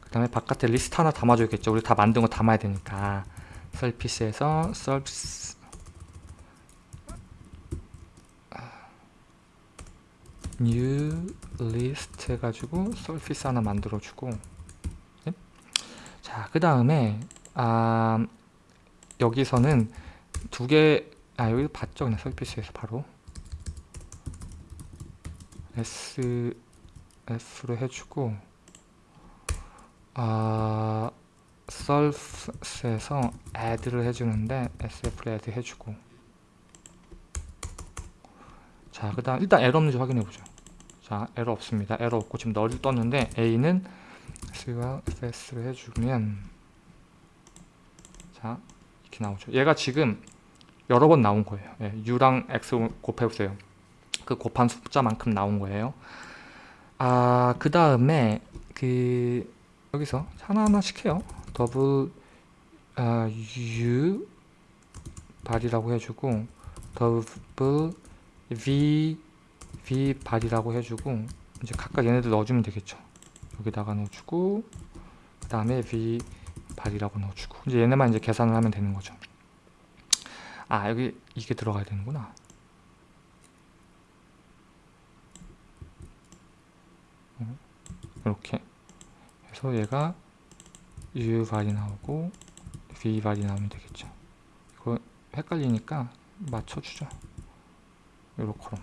그 다음에 바깥에 리스트 하나 담아줘야겠죠? 우리 다 만든 거 담아야 되니까. surface에서 surface. new list 해가지고 surface 하나 만들어주고. 네? 자그 다음에 아, 여기서는 두개 아 여기 봤죠? 그냥 서피스에서 바로. S s로 해주고 아 surf에서 add를 해주는데 sf를 add 해주고. 자 그 다음 일단 에러 없는지 확인해보죠. 자 에러 없습니다. 에러 없고 지금 널을 떴는데 a는 s와 fs를 해주면 자 이렇게 나오죠. 얘가 지금 여러 번 나온 거예요. 예, u랑 x 곱해보세요. 그 곱한 숫자만큼 나온 거예요 아 그 다음에 그 여기서 하나하나씩 해요. 더블 아, u 발이라고 해주고 더블 v v 발이라고 해주고 이제 각각 얘네들 넣어주면 되겠죠. 여기다가 넣어주고 그 다음에 v 발이라고 넣어주고 이제 얘네만 이제 계산을 하면 되는 거죠. 아 여기 이게 들어가야 되는구나 이렇게 해서 얘가 u 발이 나오고 v 발이 나오면 되겠죠. 이거 헷갈리니까 맞춰주죠 요렇게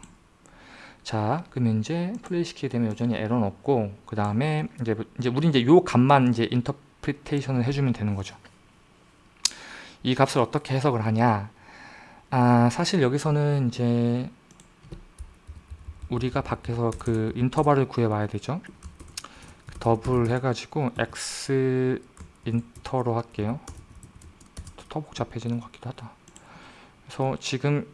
자 그러면 이제 플레이 시키게 되면 여전히 에러는 없고 그 다음에 이제 이제 우리 이제 요 값만 이제 인터프리테이션을 해주면 되는 거죠. 이 값을 어떻게 해석을 하냐? 아 사실 여기서는 이제 우리가 밖에서 그 인터벌을 구해 봐야 되죠 더블 해가지고 x int로 할게요 더 복잡해지는 것 같기도 하다 그래서 지금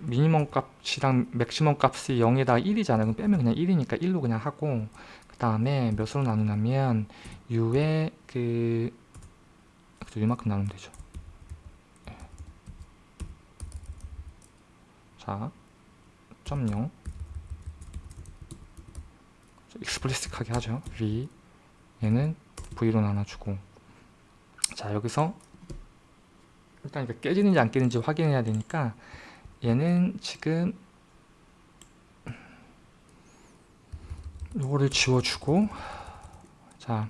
미니멈 값이랑 맥시멈 값이 0에다가 1이잖아요 그럼 빼면 그냥 1이니까 1로 그냥 하고 그 다음에 몇으로 나누냐면 u의 그 이만큼 나누면 되죠 네. 자, 점 0. 익스플리스틱하게 하죠. v 얘는 v로 나눠주고 자 여기서 일단 이거 깨지는지 안 깨지는지 확인해야 되니까 얘는 지금 요거를 지워주고 자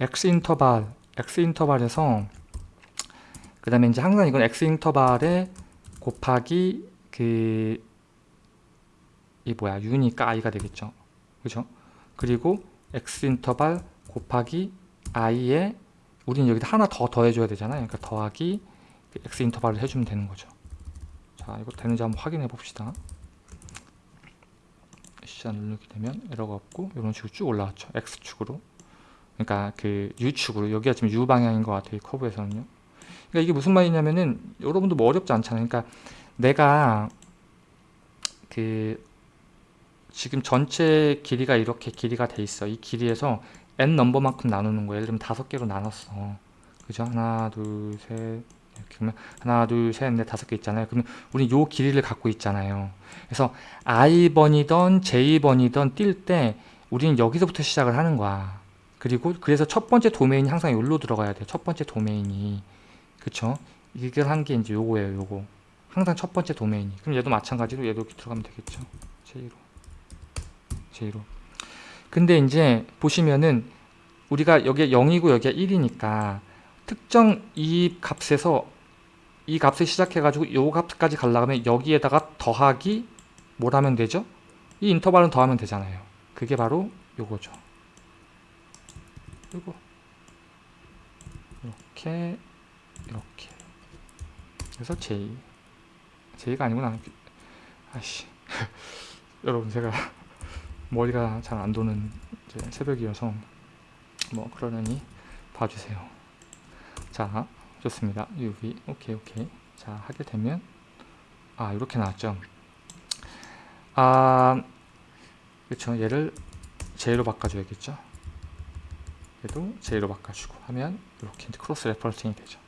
x 인터벌 x 인터벌에서 그 다음에 이제 항상 이건 x 인터벌에 곱하기 그 이 뭐야 u니까 i가 되겠죠 그죠? 그리고 x 인터벌 곱하기 i에 우리는 여기다 하나 더 더해줘야 되잖아요. 그러니까 더하기 그 x 인터벌을 해주면 되는 거죠. 자 이거 되는지 한번 확인해 봅시다. 시작 누르게 되면 에러가 없고 이런 식으로 쭉 올라왔죠. x축으로. 그러니까 그 u축으로. 여기가 지금 u 방향인 것 같아요 이 커브에서는요. 그러니까 이게 무슨 말이냐면은 여러분도 뭐 어렵지 않잖아요. 그러니까 내가 그 지금 전체 길이가 이렇게 길이가 돼 있어. 이 길이에서 n 넘버만큼 나누는 거예요. 예를 들면 다섯 개로 나눴어. 그죠? 하나 둘 셋 이렇게 그러면 하나 둘셋넷 다섯 개 있잖아요. 그러면 우리 요 길이를 갖고 있잖아요. 그래서 i번이던 j번이던 뛸 때 우리는 여기서부터 시작을 하는 거야. 그리고 그래서 첫 번째 도메인이 항상 여기로 들어가야 돼요. 첫 번째 도메인이. 그쵸? 이걸 한게 이제 요거예요 요거. 항상 첫 번째 도메인이. 그럼 얘도 마찬가지로 얘도 이렇게 들어가면 되겠죠? j로 j로. 근데 이제 보시면은 우리가 여기에 0이고 여기가 1이니까 특정 이 값에서 이 값을 시작해 가지고 요 값까지 가려면 여기에다가 더하기 뭘 하면 되죠? 이 인터벌은 더하면 되잖아요. 그게 바로 요거죠. 요거. 이렇게 이렇게. 그래서 J J가 아니구나. 아씨. 여러분 제가 머리가 잘 안 도는 새벽이어서 뭐 그러려니 봐주세요. 자 좋습니다. UV 오케이 오케이. 자 하게 되면 아 이렇게 나왔죠. 아 그렇죠 얘를 J로 바꿔줘야겠죠? 얘도 J로 바꿔주고 하면 이렇게 cross referencing이 되죠.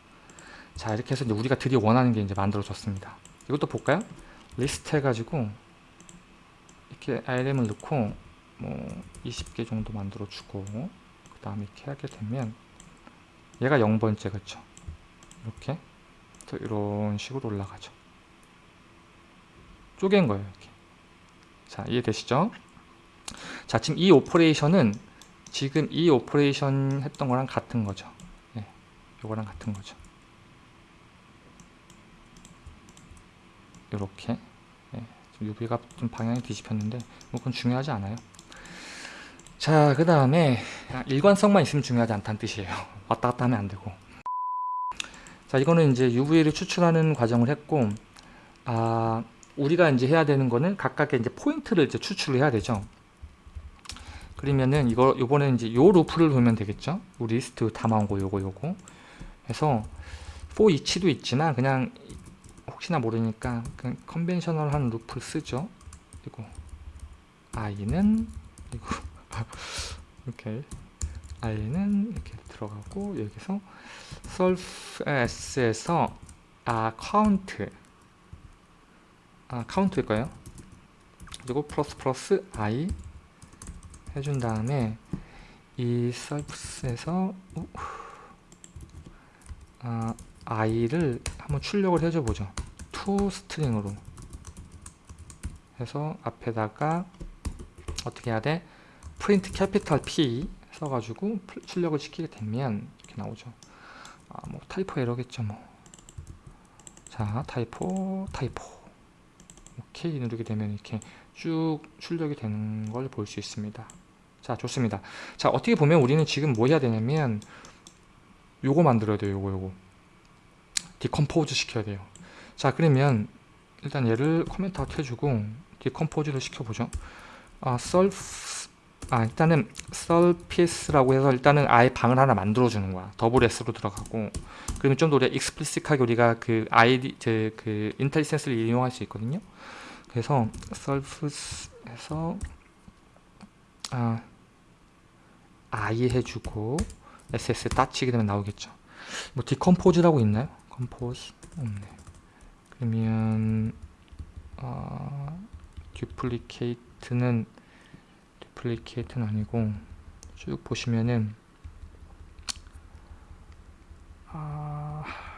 자 이렇게 해서 이제 우리가 드디어 원하는 게 이제 만들어졌습니다. 이것도 볼까요? 리스트 해가지고 이렇게 RM을 넣고 뭐 20개 정도 만들어 주고 그 다음에 이렇게 하게 되면 얘가 0번째 그쵸? 이렇게 이런 식으로 올라가죠. 쪼갠 거예요 이렇게. 자 이해되시죠? 자 지금 이 오퍼레이션은 지금 이 오퍼레이션 했던 거랑 같은 거죠. 네, 요거랑 같은 거죠. 이렇게. 네, UV가 좀 방향이 뒤집혔는데 뭐 그건 중요하지 않아요. 자 그 다음에 일관성만 있으면 중요하지 않다는 뜻이에요. 왔다 갔다 하면 안 되고. 자 이거는 이제 UV를 추출하는 과정을 했고 아 우리가 이제 해야 되는 거는 각각의 이제 포인트를 이제 추출을 해야 되죠. 그러면은 이거 요번에 이제 요 루프를 보면 되겠죠? 우리 리스트 담아온 거 요거 요거. 해서 for each도 있지만 그냥 혹시나 모르니까 그냥 conventional한 루프를 쓰죠. 그리고 i는 그리고 이렇게 i는 이렇게 들어가고 여기서 surface에서 아 count. 아 count일 거예요. 그리고 플러스 플러스 i 해준 다음에 이 surface에서 아, i를 한번 출력을 해줘 보죠. to string으로. 해서 앞에다가 어떻게 해야 돼? print capital P 써가지고 출력을 시키게 되면 이렇게 나오죠. 아, 뭐 typo error겠죠 뭐자 typo typo. 오케이 누르게 되면 이렇게 쭉 출력이 되는 걸 볼 수 있습니다. 자 좋습니다. 자 어떻게 보면 우리는 지금 뭐 해야 되냐면 요거 만들어야 돼요 요거 요거 decompose 시켜야 돼요. 자 그러면 일단 얘를 comment out 해주고 decompose를 시켜보죠. 아 surf 아 일단은 surface라고 해서 일단은 아예 방을 하나 만들어 주는 거야. 더블 S로 들어가고. 그러면 좀 더 우리가 explicit하게 우리가 그 아이디 그 IntelliSense를 이용할 수 있거든요. 그래서 surface에서 아 i 해주고 ss dot 치게 되면 나오겠죠. 뭐 decompose라고 있나요? compose 없네. 그러면 어, duplicate는 duplicate는 아니고 쭉 보시면은 아...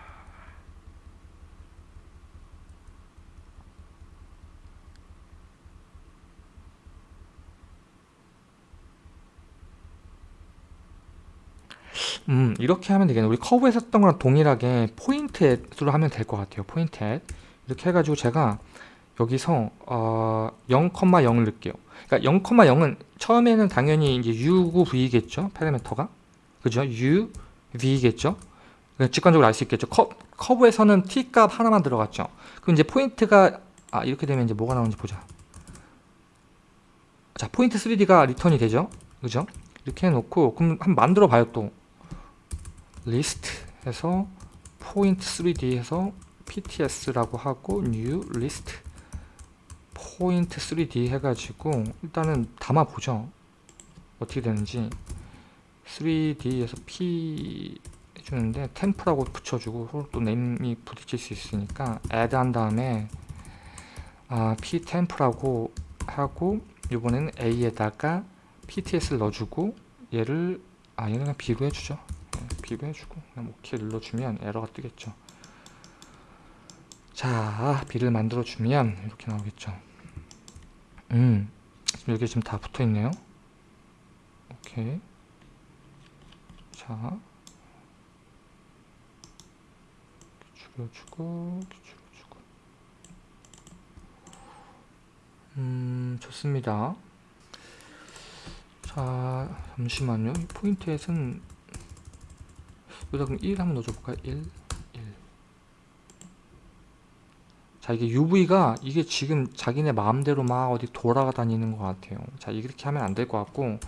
음 이렇게 하면 되겠네. 우리 커브에서 했던 거랑 동일하게 포인트로 하면 될 것 같아요. point at 이렇게 해가지고 제가 여기서 어, 0,0을 넣을게요. 그러니까 0,0은 처음에는 당연히 이제 u v겠죠? 파라미터가. 그죠? u v겠죠? 그러니까 직관적으로 알 수 있겠죠? 커, 커브에서는 t 값 하나만 들어갔죠? 그럼 이제 포인트가 아 이렇게 되면 이제 뭐가 나오는지 보자. 자 포인트 3D가 리턴이 되죠? 그죠? 이렇게 해놓고 그럼 한번 만들어 봐요 또 리스트 해서 포인트 3D 해서 pts라고 하고 new list 포인트 3D 해가지고 일단은 담아 보죠. 어떻게 되는지. 3D에서 P 해주는데 temp라고 붙여주고 서로 또 name이 부딪힐 수 있으니까 add 한 다음에 아, p 템프라고 하고 이번에는 a에다가 pts를 넣어주고 얘를 아 얘는 b로 해주죠 네, b로 해주고 그냥 오케이 눌러주면 에러가 뜨겠죠. 자 b를 만들어 주면 이렇게 나오겠죠. 음 지금 여기 지금 다 붙어 있네요. 오케이. 자. 줄여주고 줄여주고. 음 좋습니다. 자 잠시만요. 이 포인트에서는 여기다 그럼 1 한번 넣어줘볼까요? 1 1 자 이게 UV가 이게 지금 자기네 마음대로 막 어디 돌아다니는 것 같아요. 자 이렇게 하면 안 될 것 같고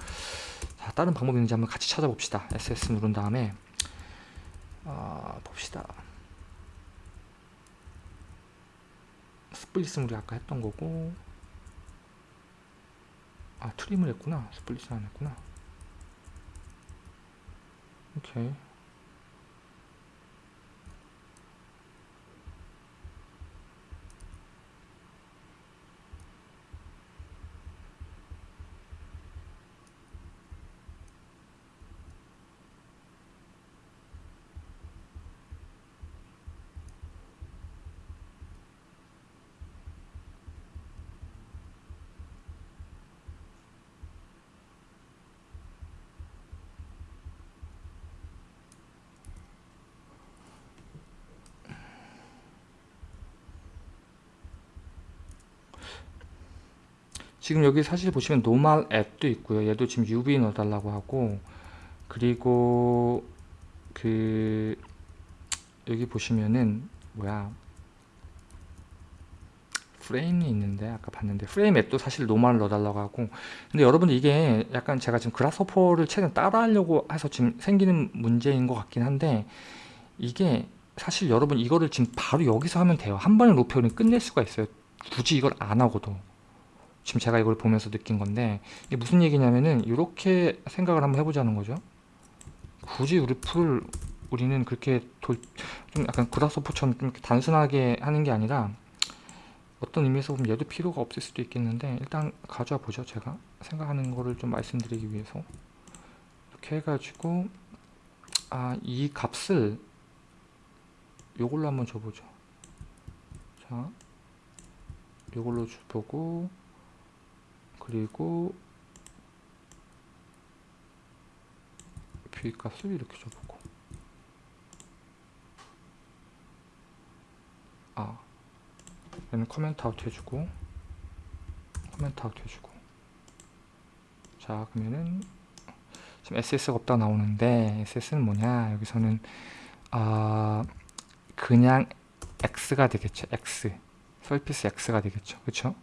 자 다른 방법이 있는지 한번 같이 찾아봅시다. SS 누른 다음에. 어, 봅시다. 스플릿은 우리 아까 했던 거고. 아 트림을 했구나. 스플릿은 안 했구나. 오케이 지금 여기 사실 보시면 normal at도 있고요. 얘도 지금 UV 넣어달라고 하고 그리고 그 여기 보시면은 뭐야? 프레임이 있는데 아까 봤는데 frame at도 사실 normal 넣어달라고 하고. 근데 여러분 이게 약간 제가 지금 Grasshopper를 최대한 따라하려고 해서 지금 생기는 문제인 것 같긴 한데 이게 사실 여러분 이거를 지금 바로 여기서 하면 돼요. 한 번에 로페어링 끝낼 수가 있어요. 굳이 이걸 안 하고도 지금 제가 이걸 보면서 느낀 건데 이게 무슨 얘기냐면은 이렇게 생각을 한번 해보자는 거죠. 굳이 우리 풀을 우리는 그렇게 돌, 좀 약간 그라스호퍼처럼 좀 단순하게 하는 게 아니라 어떤 의미에서 보면 얘도 필요가 없을 수도 있겠는데 일단 가져와 보죠 제가. 생각하는 거를 좀 말씀드리기 위해서. 이렇게 해가지고 아 이 값을 요걸로 한번 줘보죠. 자 요걸로 줘보고 그리고 V 값을 이렇게 줘보고. 아 얘는 comment out 해주고 comment out 해주고. 자 그러면은 지금 SS가 없다 나오는데 SS는 뭐냐? 여기서는 아 그냥 X가 되겠죠 X. surface X가 되겠죠 그쵸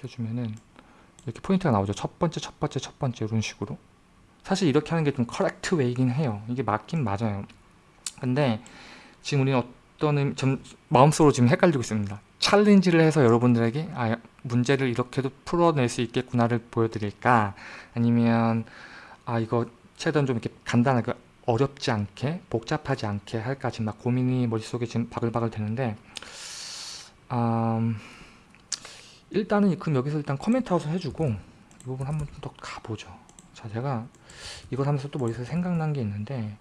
이렇게 해주면은 이렇게 포인트가 나오죠. 첫 번째 첫 번째 첫 번째 이런 식으로. 사실 이렇게 하는 게 좀 correct way긴 해요. 이게 맞긴 맞아요. 근데 지금 우리는 어떤 좀 마음속으로 지금 헷갈리고 있습니다. challenge를 해서 여러분들에게 아, 문제를 이렇게도 풀어낼 수 있겠구나를 보여드릴까? 아니면 아 이거 최대한 좀 이렇게 간단하게 어렵지 않게 복잡하지 않게 할까? 지금 막 고민이 머릿속에 지금 바글바글 되는데 음, 일단은 그럼 여기서 일단 커멘트 아웃을 해주고 이 부분 한번 좀 더 가보죠. 자 제가 이걸 하면서 또 머릿속에 생각난 게 있는데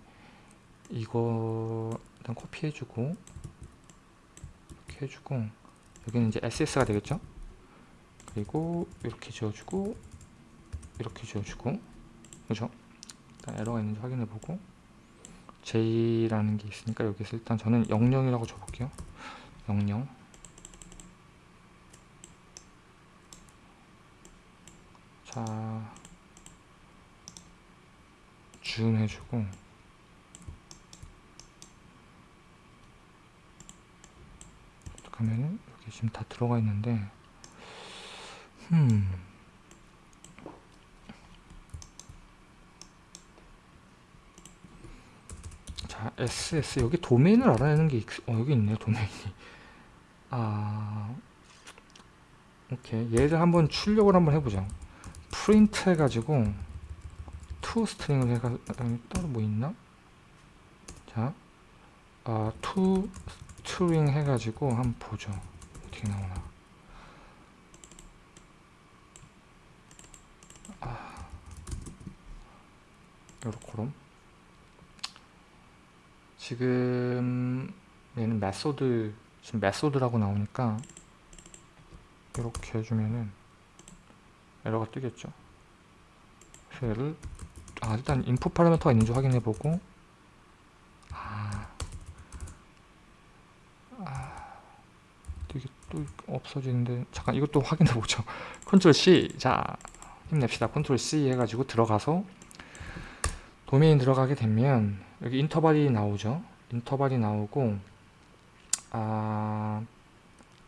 이거 일단 코피해주고 이렇게 해주고 여기는 이제 SS가 되겠죠? 그리고 이렇게 지어주고 이렇게 지어주고 그죠? 잠깐 에러가 있는지 확인해 보고 J라는 게 있으니까 여기서 일단 저는 00이라고 줘볼게요. 00 자, 줌 해주고 그러면은 여기 지금 다 들어가 있는데 음 자, SS 여기 도메인을 알아내는 게 있, 어, 여기 있네요, 도메인이. 아, 오케이. 얘를 한번 출력을 한번 해보죠. 프린트 해가지고 to 스트링을 해가 따로 뭐 있나? 자, 아, string 해가지고 한번 보죠. 어떻게 나오나. 아, 요렇게롬. 지금 얘는 method 지금 method라고 나오니까 이렇게 해주면은 에러가 뜨겠죠. 얘를 아 일단 인풋 파라미터가 있는지 확인해보고. 아, 아. 이게 또 없어지는데 잠깐 이것도 확인해보죠. 컨트롤 C. 자 힘냅시다. 컨트롤 C 해가지고 들어가서 도메인 들어가게 되면 여기 인터벌이 나오죠. 인터벌이 나오고 아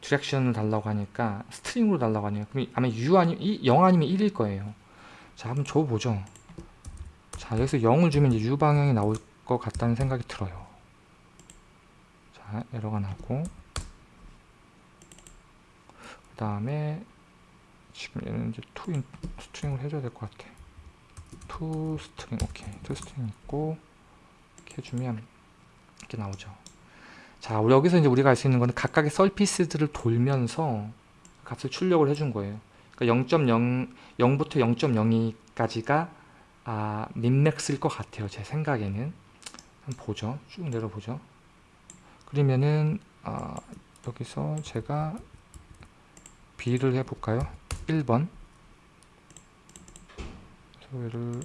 direction을 달라고 하니까 string으로 달라고 하네요 그럼 아마 U 아니면 0 아니면 1일 거예요. 자 한번 줘보죠. 자 여기서 0을 주면 이제 U 방향이 나올 것 같다는 생각이 들어요. 자 에러가 나고. 그 다음에 지금 얘는 이제 to string을 해줘야 될 것 같아. to string 오케이. to string 있고 이렇게 해주면 이렇게 나오죠 자 여기서 이제 우리가 알 수 있는 거는 각각의 surface들을 돌면서 값을 출력을 해준 거예요. 그러니까 0.0 0부터 0.02까지가 아, 민맥스일 것 같아요 제 생각에는. 한번 보죠. 쭉 내려보죠. 그러면은 아, 여기서 제가 B를 해볼까요? 1번. 소리를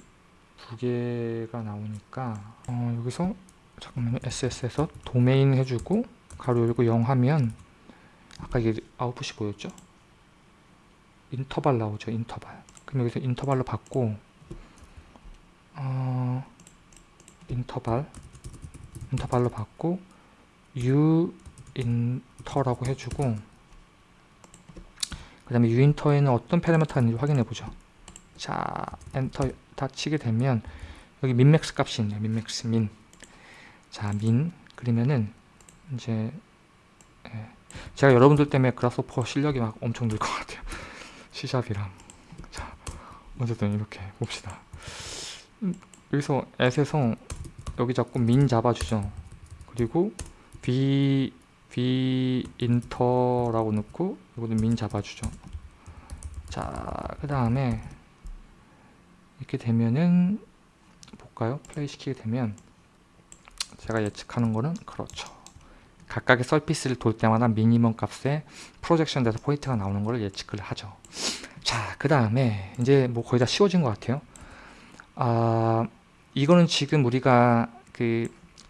두 개가 나오니까 어, 여기서 잠깐만요. SS에서 도메인 해주고 가로 열고 0 하면 아까 이게 아웃풋이 뭐였죠? 인터벌 나오죠 인터벌. 그럼 여기서 인터벌로 받고 어, 인터벌. 인터벌로 받고 u 인터라고 해주고 그 다음에 u인터에는 어떤 패러미터가 있는지 확인해 보죠. 자 엔터 다 치게 되면 여기 min max 값이 있네요. min max min 자, 민 그러면은 이제 예. 제가 여러분들 때문에 그라스오퍼 실력이 막 엄청 늘 것 같아요. 시샵이랑 자, 어쨌든 이렇게 봅시다. 음, 여기서 앳에서 여기 자꾸 민 잡아주죠. 그리고 b b 인터라고 넣고 이것도 민 잡아주죠. 자, 그 다음에 이렇게 되면은 볼까요? 플레이 시키게 되면 제가 예측하는 거는 그렇죠. 각각의 surface를 돌 때마다 미니멈 값에 projection 돼서 포인트가 나오는 걸 예측을 하죠. 자, 그 다음에 이제 뭐 거의 다 쉬워진 것 같아요. 아, 이거는 지금 우리가 그,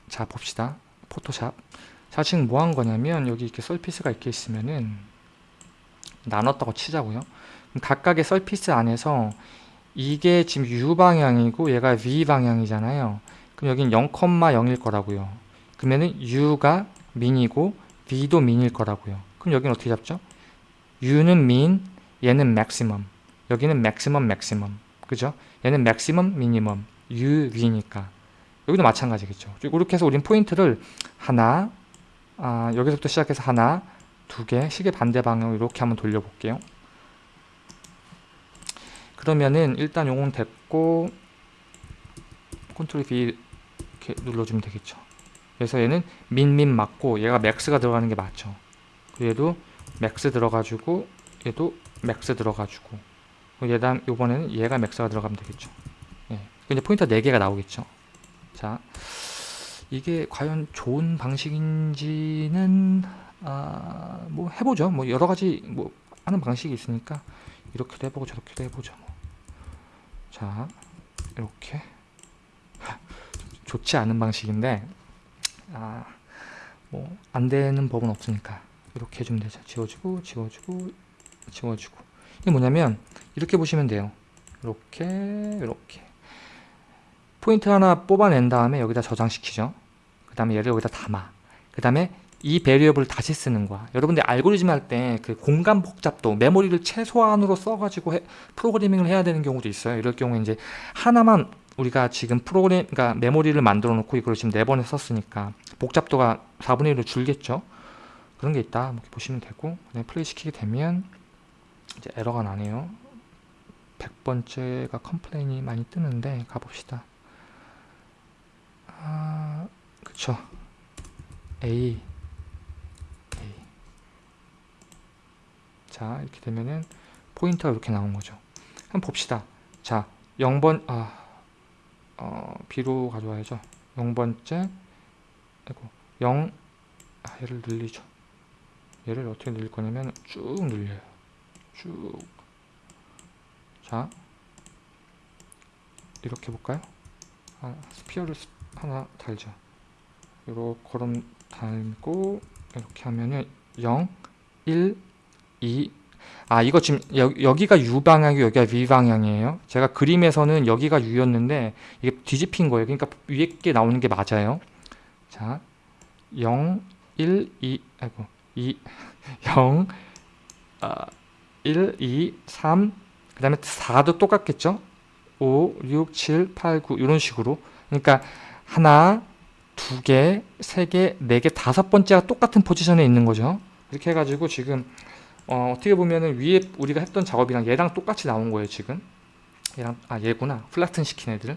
자, 봅시다. 포토샵. 자, 지금 뭐 한 거냐면 여기 이렇게 surface가 이렇게 있으면은 나눴다고 치자고요. 각각의 서피스 안에서 이게 지금 U 방향이고 얘가 V 방향이잖아요. 그럼 여긴 0,0일 거라고요. 그러면은 u가 민이고 v도 민일 거라고요. 그럼 여기는 어떻게 잡죠? u는 민, 얘는 maximum. 여기는 maximum, maximum. 그죠? 얘는 maximum, minimum. u, v니까. 여기도 마찬가지겠죠. 이렇게 해서 우린 포인트를 하나, 아, 여기서부터 시작해서 하나, 두 개, 시계 반대 방향으로 이렇게 한번 돌려볼게요. 그러면은 일단 요건 됐고 컨트롤 V 이렇게 눌러주면 되겠죠. 그래서 얘는 min min 맞고 얘가 max가 들어가는 게 맞죠. 얘도 max 들어가지고 얘도 max 들어가지고 얘다 요번에는 얘가 max가 들어가면 되겠죠. 예. 이제 포인터 4개가 나오겠죠. 자 이게 과연 좋은 방식인지는 아, 뭐 해보죠. 뭐 여러가지 뭐 하는 방식이 있으니까 이렇게도 해보고 저렇게도 해보죠 뭐. 자 이렇게 좋지 않은 방식인데 아, 뭐 안 되는 법은 없으니까 이렇게 해주면 되죠. 지워주고 지워주고 지워주고 이게 뭐냐면 이렇게 보시면 돼요. 이렇게 이렇게 포인트 하나 뽑아낸 다음에 여기다 저장시키죠. 그 다음에 얘를 여기다 담아. 그 다음에 이 베리어블을 다시 쓰는 거야. 여러분들 알고리즘 할 때 그 공간 복잡도 메모리를 최소한으로 써가지고 해- 프로그래밍을 해야 되는 경우도 있어요. 이럴 경우에 이제 하나만 우리가 지금 프로그램, 그러니까 메모리를 만들어 놓고 이걸 지금 네 번에 썼으니까 복잡도가 4분의 1로 줄겠죠. 그런 게 있다. 이렇게 보시면 되고 그다음에 플레이 시키게 되면 이제 에러가 나네요. 100번째가 컴플레인이 많이 뜨는데 가봅시다. 아, 그쵸. A A 자 이렇게 되면은 포인터가 이렇게 나온 거죠 한번 봅시다 자 0번 아 어, B로 가져와야죠. 0번째 아이고 0 아, 얘를 늘리죠. 얘를 어떻게 늘릴 거냐면 쭉 늘려요. 쭉자 이렇게 볼까요? 아, 스피어를 스- 하나 달죠. 요렇게 걸음 달고 이렇게 하면은 0, 1, 2. 아 이거 지금 여, 여기가 U 방향이고 여기가 V 방향이에요. 제가 그림에서는 여기가 U였는데 이게 뒤집힌 거예요. 그러니까 위에 게 나오는 게 맞아요. 자, 0, 1, 2, 아이고 2, 0, 아, 1, 2, 3. 그 다음에 4도 똑같겠죠? 5, 6, 7, 8, 9 이런 식으로. 그러니까 하나, 두 개, 세 개, 네 개, 다섯 번째가 똑같은 포지션에 있는 거죠. 이렇게 해가지고 지금 어, 어떻게 보면은 위에 우리가 했던 작업이랑 얘랑 똑같이 나온 거예요 지금. 얘랑 아 얘구나. 플라튼 시킨 애들.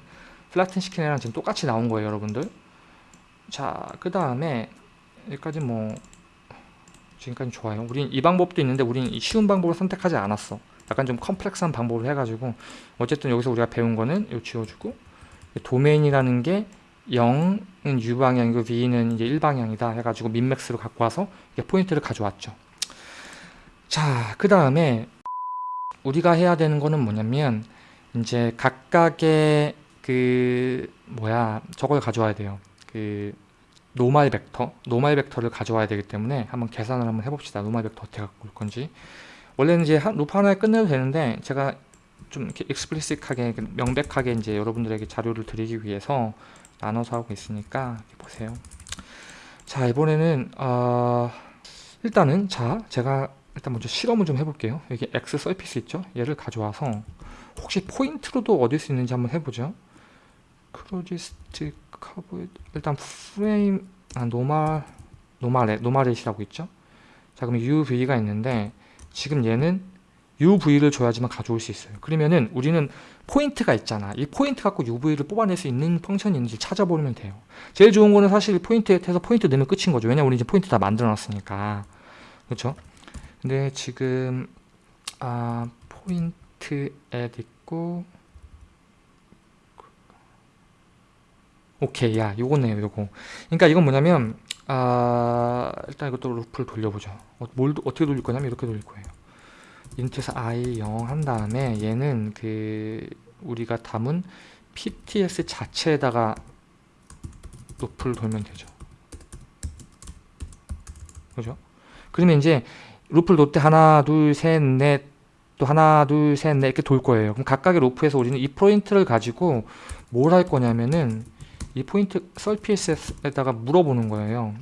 flatten 시킨 애랑 지금 똑같이 나온 거예요 여러분들. 자, 그 다음에 여기까지 뭐 지금까지 좋아요. 우린 이 방법도 있는데 우린 이 쉬운 방법을 선택하지 않았어. 약간 좀 complex한 방법을 해가지고 어쨌든 여기서 우리가 배운 거는 요 지워주고 도메인이라는 게 0은 U 방향이고 V는 이제 1 방향이다 해가지고 min max로 갖고 와서 이게 포인트를 가져왔죠. 자, 그 다음에 우리가 해야 되는 거는 뭐냐면 이제 각각의 그 뭐야 저걸 가져와야 돼요. 그 normal 벡터, normal 벡터를 가져와야 되기 때문에 한번 계산을 한번 해봅시다. normal 벡터 어떻게 갖고 올 건지. 원래는 이제 한 루프 하나에 끝내도 되는데 제가 좀 이렇게 explicit하게 명백하게 이제 여러분들에게 자료를 드리기 위해서 나눠서 하고 있으니까 보세요. 자 이번에는 어, 일단은 자 제가 일단 먼저 실험을 좀 해볼게요. 여기 X surface 있죠? 얘를 가져와서 혹시 포인트로도 얻을 수 있는지 한번 해보죠. closest curve 일단 프레임 아 normal normal at normal at이라고 있죠? 자 그럼 UV가 있는데 지금 얘는 UV를 줘야지만 가져올 수 있어요. 그러면은 우리는 포인트가 있잖아. 이 포인트 갖고 UV를 뽑아낼 수 있는 function이 있는지 찾아보면 돼요. 제일 좋은 거는 사실 point at 해서 포인트 넣으면 끝인 거죠. 왜냐면 우리 이제 포인트 다 만들어 놨으니까. 그렇죠? 근데 지금 아 point at 있고 오케이 야 요거네요 요거. 그러니까 이건 뭐냐면 아 일단 이것도 루프를 돌려보죠. 어, 뭘 어떻게 돌릴 거냐면 이렇게 돌릴 거예요. int에서 i 0한 다음에 얘는 그 우리가 담은 pts 자체에다가 루프를 돌면 되죠. 그죠? 그러면 이제 루프를 돌 때 하나 둘 셋 넷 또 하나 둘 셋 넷 이렇게 돌 거예요. 그럼 각각의 루프에서 우리는 이 포인트를 가지고 뭘 할 거냐면은 이 포인트 surface에다가 물어보는 거예요.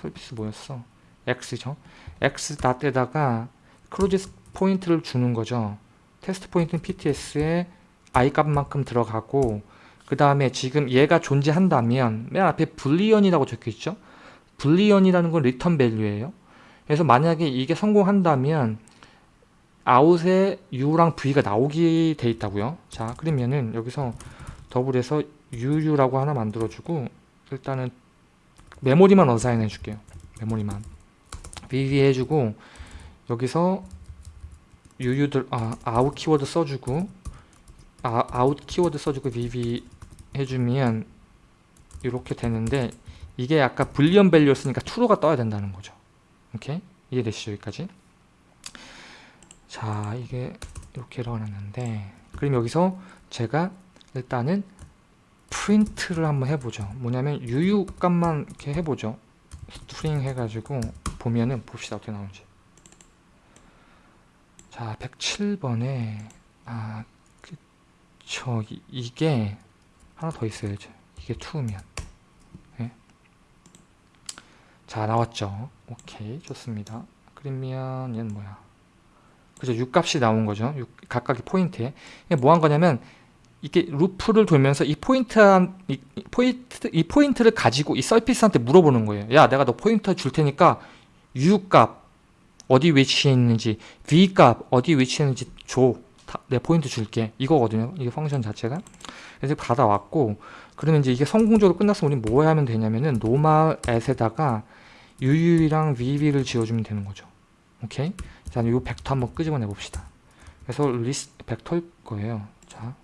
surface 뭐였어? X죠? X dot에다가 closest point를 주는 거죠. test point는 pts에 i 값만큼 들어가고 그 다음에 지금 얘가 존재한다면 맨 앞에 Boolean이라고 적혀 있죠? Boolean이라는 건 return value예요 그래서 만약에 이게 성공한다면 아웃에 u랑 v가 나오게 돼 있다고요? 자 그러면은 여기서 double해서 uu라고 하나 만들어주고 일단은 메모리만 assign 해줄게요. 메모리만. Vv 해주고 여기서 uu들 아 아웃 키워드 써주고 아 아웃 키워드 써주고 vv 해주면 이렇게 되는데 이게 아까 Boolean value였으니까 true가 떠야 된다는 거죠 오케이? 이해되시죠 여기까지? 자 이게 이렇게 일어났는데 그럼 여기서 제가 일단은 프린트를 한번 해보죠. 뭐냐면 uu 값만 이렇게 해보죠. string 해가지고 보면은 봅시다 어떻게 나오는지. 자 107번에 아 그쵸 이, 이게 하나 더 있어야죠 이게 2면. 네. 자 나왔죠 오케이 좋습니다 그러면 얘는 뭐야 그죠 u값이 나온 거죠 u, 각각의 포인트에 뭐 한 거냐면 이게 루프를 돌면서 이 포인트 이, 이 포인트 이 포인트를 가지고 이 surface한테 물어보는 거예요. 야, 내가 너 포인터 줄 테니까 u 값 어디 위치해 있는지, v 값 어디 위치해 있는지 줘. 다, 내 포인트 줄게. 이거거든요. 이게 function 자체가. 그래서 받아왔고 그러면 이제 이게 성공적으로 끝났으면 우리 뭐 하면 되냐면은 normal at에다가 uu랑 vv를 지어주면 되는 거죠. 오케이? 자, 이 벡터 한번 끄집어내 봅시다. 그래서 리스트 벡터일 거예요. 자,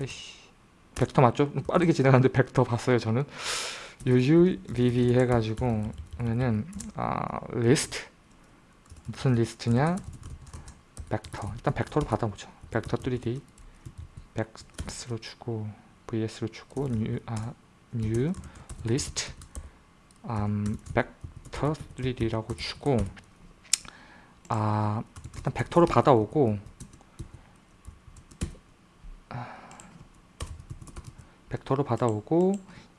에이씨 벡터 맞죠? 빠르게 지나가는데 벡터 봤어요 저는 UUVV 해가지고 하면은 아 리스트 무슨 리스트냐 벡터 일단 벡터로 받아보죠 벡터 3D vecs로 주고 vs로 주고 new 아 new list 음 벡터 3D라고 주고 아 일단 벡터로 받아오고 벡터로 받아오고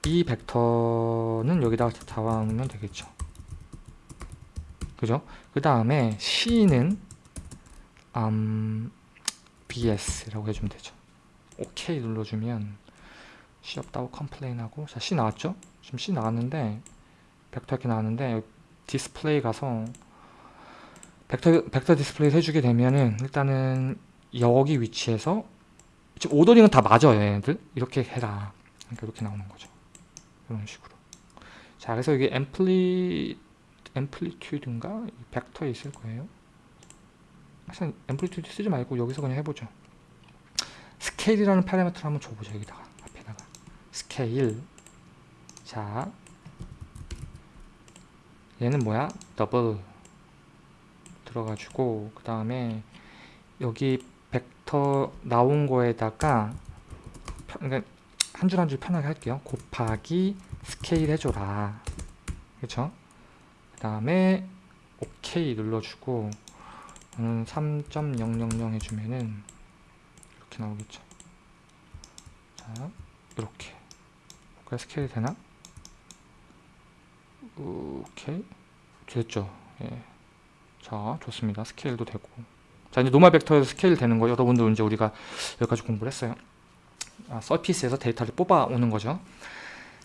이 벡터는 여기다가 잡아놓으면 되겠죠 그죠? 그 다음에 C는 음, BS라고 해주면 되죠 OK 눌러주면 C 없다고 complain하고 자 C 나왔죠? 지금 C 나왔는데 벡터 이렇게 나왔는데 디스플레이 가서 벡터, 벡터 디스플레이 해주게 되면은 일단은 여기 위치에서 지금 ordering은 다 맞아요 얘네들. 이렇게 해라. 그러니까 이렇게 나오는 거죠. 이런 식으로. 자 그래서 이게 앰플리 amplitude인가? 벡터에 있을 거예요. 사실 amplitude 쓰지 말고 여기서 그냥 해보죠. 스케일이라는 파라미터를 한번 줘보죠 여기다가 앞에다가. 스케일 자 얘는 뭐야 더블 들어가지고 그 다음에 여기 벡터 나온 거에다가 그러니까 한 줄 한 줄 편하게 할게요. 곱하기 스케일 해줘라. 그쵸? 그 다음에 OK 눌러주고 음, 3.000 해주면은 이렇게 나오겠죠. 자, 이렇게. 스케일 되나? 오케이. 됐죠. 예. 자, 좋습니다. 스케일도 되고. 자 이제 normal 벡터에서 스케일 되는 거 여러분들 이제 우리가 여기까지 공부를 했어요 아, 서피스에서 데이터를 뽑아 오는 거죠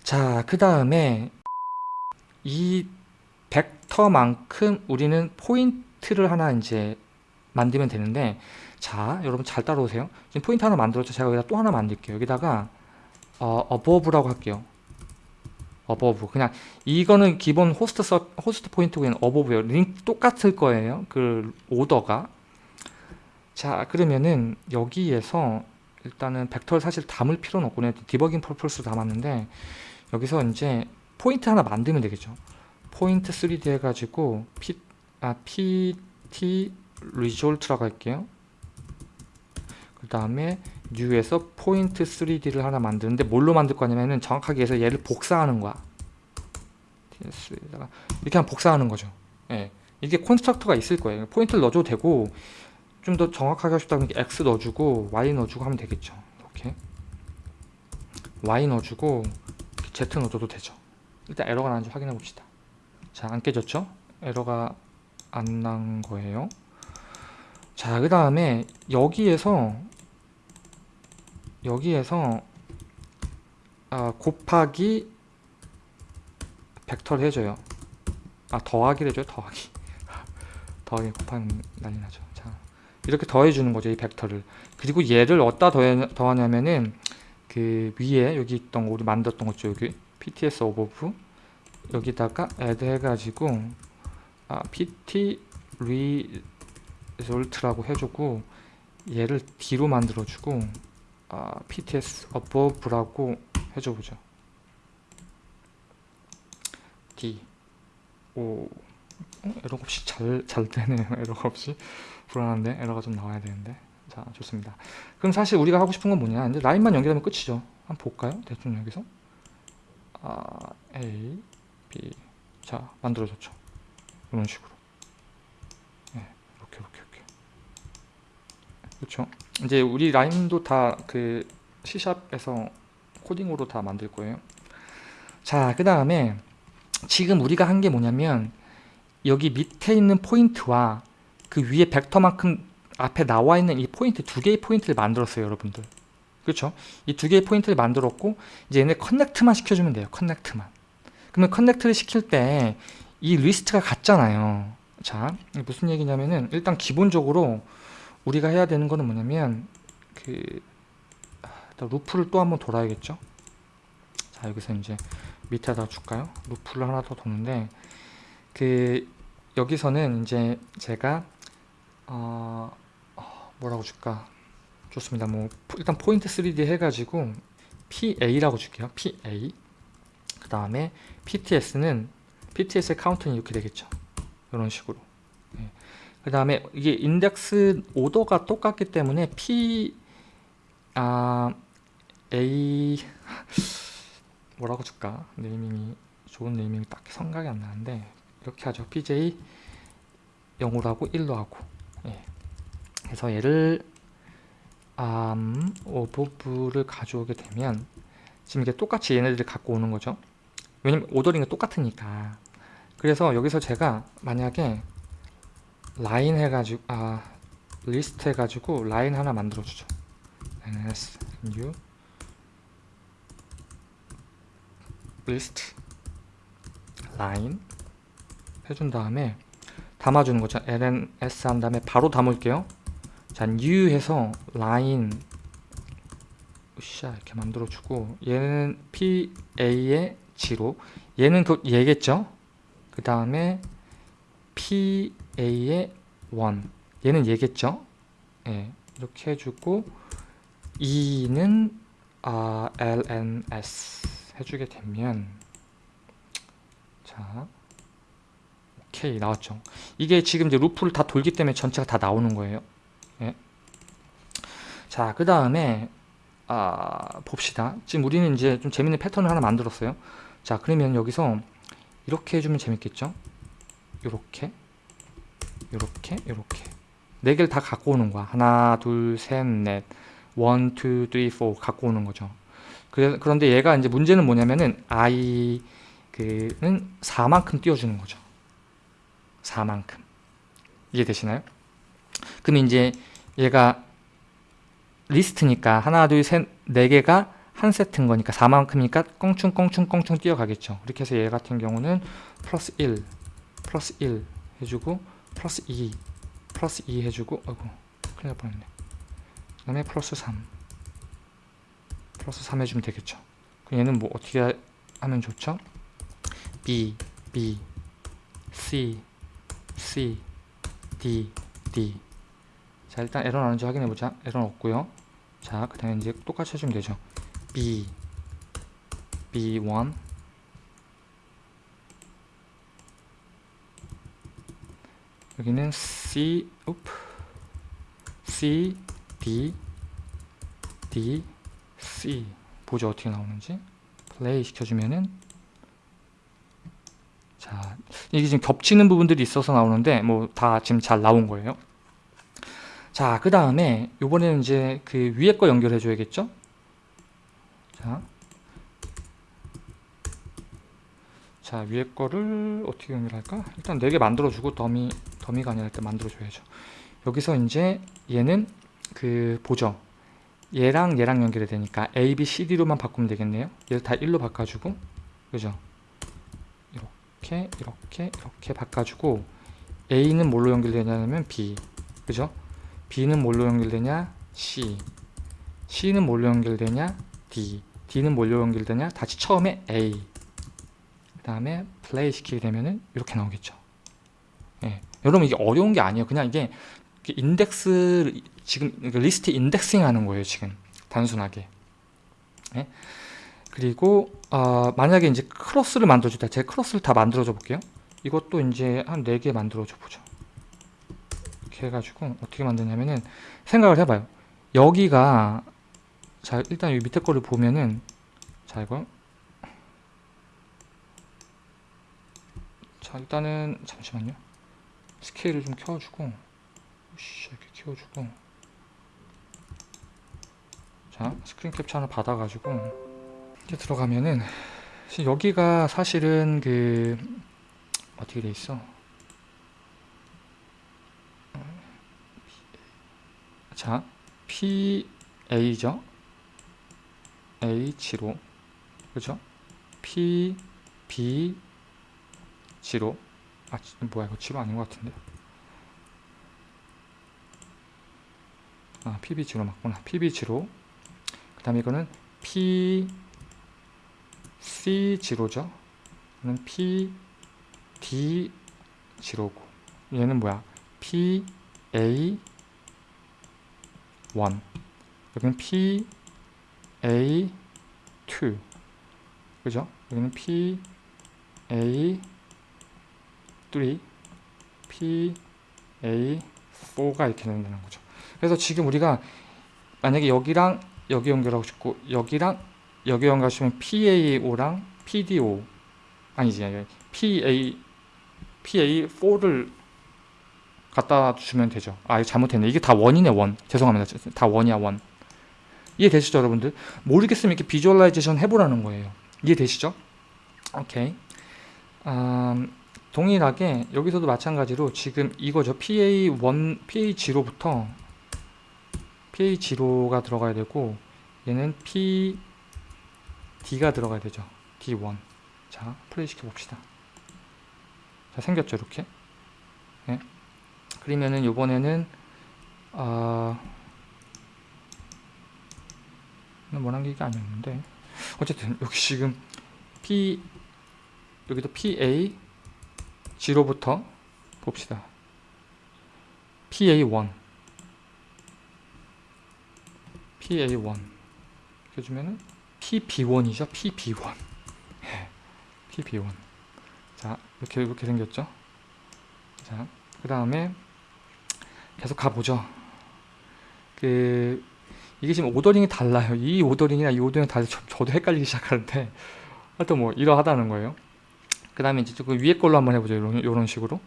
자그 다음에 이 벡터만큼 우리는 포인트를 하나 이제 만들면 되는데 자 여러분 잘 따라오세요 지금 포인트 하나 만들었죠 제가 여기다 또 하나 만들게요 여기다가 어, above라고 할게요 above 그냥 이거는 기본 호스트 서, 호스트 포인트고 그냥 above예요. 링 똑같을 거예요 그 오더가. 자 그러면은 여기에서 일단은 벡터를 사실 담을 필요는 없고 그냥 디버깅 purpose로 담았는데 여기서 이제 포인트 하나 만들면 되겠죠. 포인트 3D 해가지고 P, 아, PT result라고 할게요. 그 다음에 new에서 포인트 3D를 하나 만드는데 뭘로 만들 거냐면은 정확하게 해서 얘를 복사하는 거야. 이렇게 하면 복사하는 거죠. 예. 이게 constructor가 있을 거예요. 포인트를 넣어줘도 되고 좀 더 정확하게 하고 싶다면 x 넣어주고 y 넣어주고 하면 되겠죠. 이렇게. Y 넣어주고 z 넣어줘도 되죠. 일단 에러가 나는지 확인해 봅시다. 자 안 깨졌죠? 에러가 안 난 거예요. 자 그 다음에 여기에서 여기에서 아, 곱하기 벡터를 해줘요. 아 더하기를 해줘요? 더하기. 더하기 곱하기 난리 나죠. 이렇게 더해주는 거죠 이 벡터를. 그리고 얘를 어디다 더해, 더하냐면은 그 위에 여기 있던 거 우리 만들었던 거죠 여기 pts above 여기다가 add 해가지고 아, pt result라고 해주고 얘를 d로 만들어주고 아, pts above라고 해줘보죠. D. 오 어? 에러가 없이 잘, 잘 되네요. 에러가 없이. 불안한데? 에러가 좀 나와야 되는데. 자자 좋습니다. 그럼 사실 우리가 하고 싶은 건 뭐냐? 이제 라인만 연결하면 끝이죠. 한번 볼까요? 대충 여기서? 아, A B. 자 만들어졌죠. 이런 식으로 네, 이렇게 이렇게 이렇게 그렇죠. 이제 우리 라인도 다 그 C샵에서 코딩으로 다 만들 거예요. 자그 다음에 지금 우리가 한 게 뭐냐면 여기 밑에 있는 포인트와 그 위에 벡터만큼 앞에 나와 있는 이 포인트 두 개의 포인트를 만들었어요 여러분들. 그렇죠? 이 두 개의 포인트를 만들었고 이제 얘네 connect만 시켜주면 돼요 connect만. 그러면 connect를 시킬 때 이 리스트가 같잖아요. 자 무슨 얘기냐면은 일단 기본적으로 우리가 해야 되는 거는 뭐냐면 그 아, 루프를 또 한번 돌아야겠죠? 자 여기서 이제 밑에다 줄까요? 루프를 하나 더 도는데 그 여기서는 이제 제가 어, 어, 뭐라고 줄까? 좋습니다. 뭐 포- 일단 포인트 3D 해가지고 PA라고 줄게요. PA 그 다음에 PTS는 PTS의 카운트는 이렇게 되겠죠. 이런 식으로 그 다음에 이게 인덱스 오더가 똑같기 때문에 P 아 A 뭐라고 줄까? naming이 좋은 naming이 딱히 생각이 안 나는데 이렇게 하죠. PJ 0으로 하고 1로 하고. 예. 그래서 얘를 음, above를 가져오게 되면 지금 이게 똑같이 얘네들을 갖고 오는 거죠. 왜냐면 ordering이 똑같으니까. 그래서 여기서 제가 만약에 라인 해가지고 아 리스트 해가지고 라인 하나 만들어 주죠. Lns new 리스트. 라인 해준 다음에 담아주는 거죠. Lns 한 다음에 바로 담을게요. 자 new 해서 라인. 으쌰 이렇게 만들어 주고 얘는 pa의 지로. 얘는 그 얘겠죠? 그 다음에 pa의 1 얘는 얘겠죠? 예, 이렇게 해주고 2는 아, lns 해주게 되면 자 오케이 나왔죠. 이게 지금 이제 루프를 다 돌기 때문에 전체가 다 나오는 거예요. 예. 자그 다음에 아, 봅시다. 지금 우리는 이제 좀 재밌는 패턴을 하나 만들었어요. 자 그러면 여기서 이렇게 해주면 재밌겠죠? 요렇게 요렇게 요렇게. 네 개를 다 갖고 오는 거야. 하나 둘셋넷. one, two, three, four 갖고 오는 거죠. 그래, 그런데 얘가 이제 문제는 뭐냐면은 i 그는 4만큼 띄워주는 거죠. 4만큼. 이해되시나요? 그럼 이제 얘가 리스트니까 하나 둘셋네 개가 한 세트인 거니까 4만큼이니까 껑충 껑충 껑충 뛰어가겠죠. 그렇게 해서 얘 같은 경우는 플러스 1 플러스 1 해주고 플러스 2 플러스 2 해주고 아이고 큰일 날 뻔했네. 그 다음에 플러스 3 플러스 3 해주면 되겠죠. 그럼 얘는 뭐 어떻게 하면 좋죠? B, B, C, C, D, D. 자 일단 에러 나는지 확인해보자. 에러는 없고요. 자그 다음에 이제 똑같이 해주면 되죠. B, B1 여기는 C, úp, C, D, D, C. 보죠 어떻게 나오는지 플레이 시켜주면은 자 이게 지금 겹치는 부분들이 있어서 나오는데 뭐 다 지금 잘 나온 거예요. 자 그 다음에 요번에는 이제 그 위에 거 연결해 줘야겠죠? 자, 자 위에 거를 어떻게 연결할까? 일단 4개 만들어 주고 더미 더미가 아니라 일단 만들어 줘야죠. 여기서 이제 얘는 그 보죠 얘랑 얘랑 연결이 되니까 A, B, C, D로만 바꾸면 되겠네요. 얘를 다 1로 바꿔주고 그죠? 이렇게 이렇게 이렇게 바꿔주고 A는 뭘로 연결되냐면 B 그죠? B는 뭘로 연결되냐? C. C는 뭘로 연결되냐? D. D는 뭘로 연결되냐? 다시 처음에 A. 그 다음에 플레이 시키게 되면은 이렇게 나오겠죠. 예. 여러분 이게 어려운 게 아니에요 그냥 이게 인덱스 지금 리스트 indexing 하는 거예요 지금 단순하게 예? 그리고 어, 만약에 이제 크로스를 만들어주다 제 크로스를 다 만들어줘 볼게요 이것도 이제 한 4개 만들어줘 보죠 이렇게 해가지고 어떻게 만드냐면은 생각을 해봐요. 여기가 자 일단 이 밑에 거를 보면은 자 이거 자 일단은 잠시만요. 스케일을 좀 켜주고 씨 이렇게 키워주고 자 스크린 캡처 하나 받아가지고 이제 들어가면은 여기가 사실은 그 어떻게 돼 있어? 자, PA죠? H로 그죠? P, B, G로 아, 지- 뭐야 이거 G로 아닌 것 같은데 아, PBG로 맞구나 PBG로 그 다음에 이거는 P, C0죠? 이거는 P, D, G로고 얘는 뭐야? P, A, 1 여기는 P, A, 2 그죠? 여기는 P, A, 3 P, A, 4가 이렇게 된다는 거죠 그래서 지금 우리가 만약에 여기랑 여기 연결하고 싶고 여기랑 여기 연결하시면 PAO랑 PDO 아니지 아니, PA PA4를 갖다 주면 되죠. 아, 이거 잘못했네. 이게 다 one이네, one. 죄송합니다. 다 one이야, one. 이해되시죠, 여러분들? 모르겠으면 이렇게 visualization 해보라는 거예요. 이해되시죠? 오케이. 음, 동일하게 여기서도 마찬가지로 지금 이거죠. PA1, PA0부터 PA0가 들어가야 되고 얘는 PD가 들어가야 되죠. D1. 자, 플레이 시켜 봅시다. 자, 생겼죠, 이렇게. 예. 그러면은 요번에는 아 원한 게 이게 아니었는데 어쨌든 여기 지금 P 여기도 PA 0부터 봅시다. PA1 PA1 이렇게 주면은 PB1이죠. PB1 예, PB1 자 이렇게 이렇게 생겼죠. 자그 다음에 계속 가보죠. 그 이게 지금 ordering이 달라요. 이 ordering이나 이 ordering이 달라서 저- 저도 헷갈리기 시작하는데 하여튼 뭐 이러하다는 거예요. 그 다음에 이제 그 위에 걸로 한번 해보죠. 이런, 이런 식으로.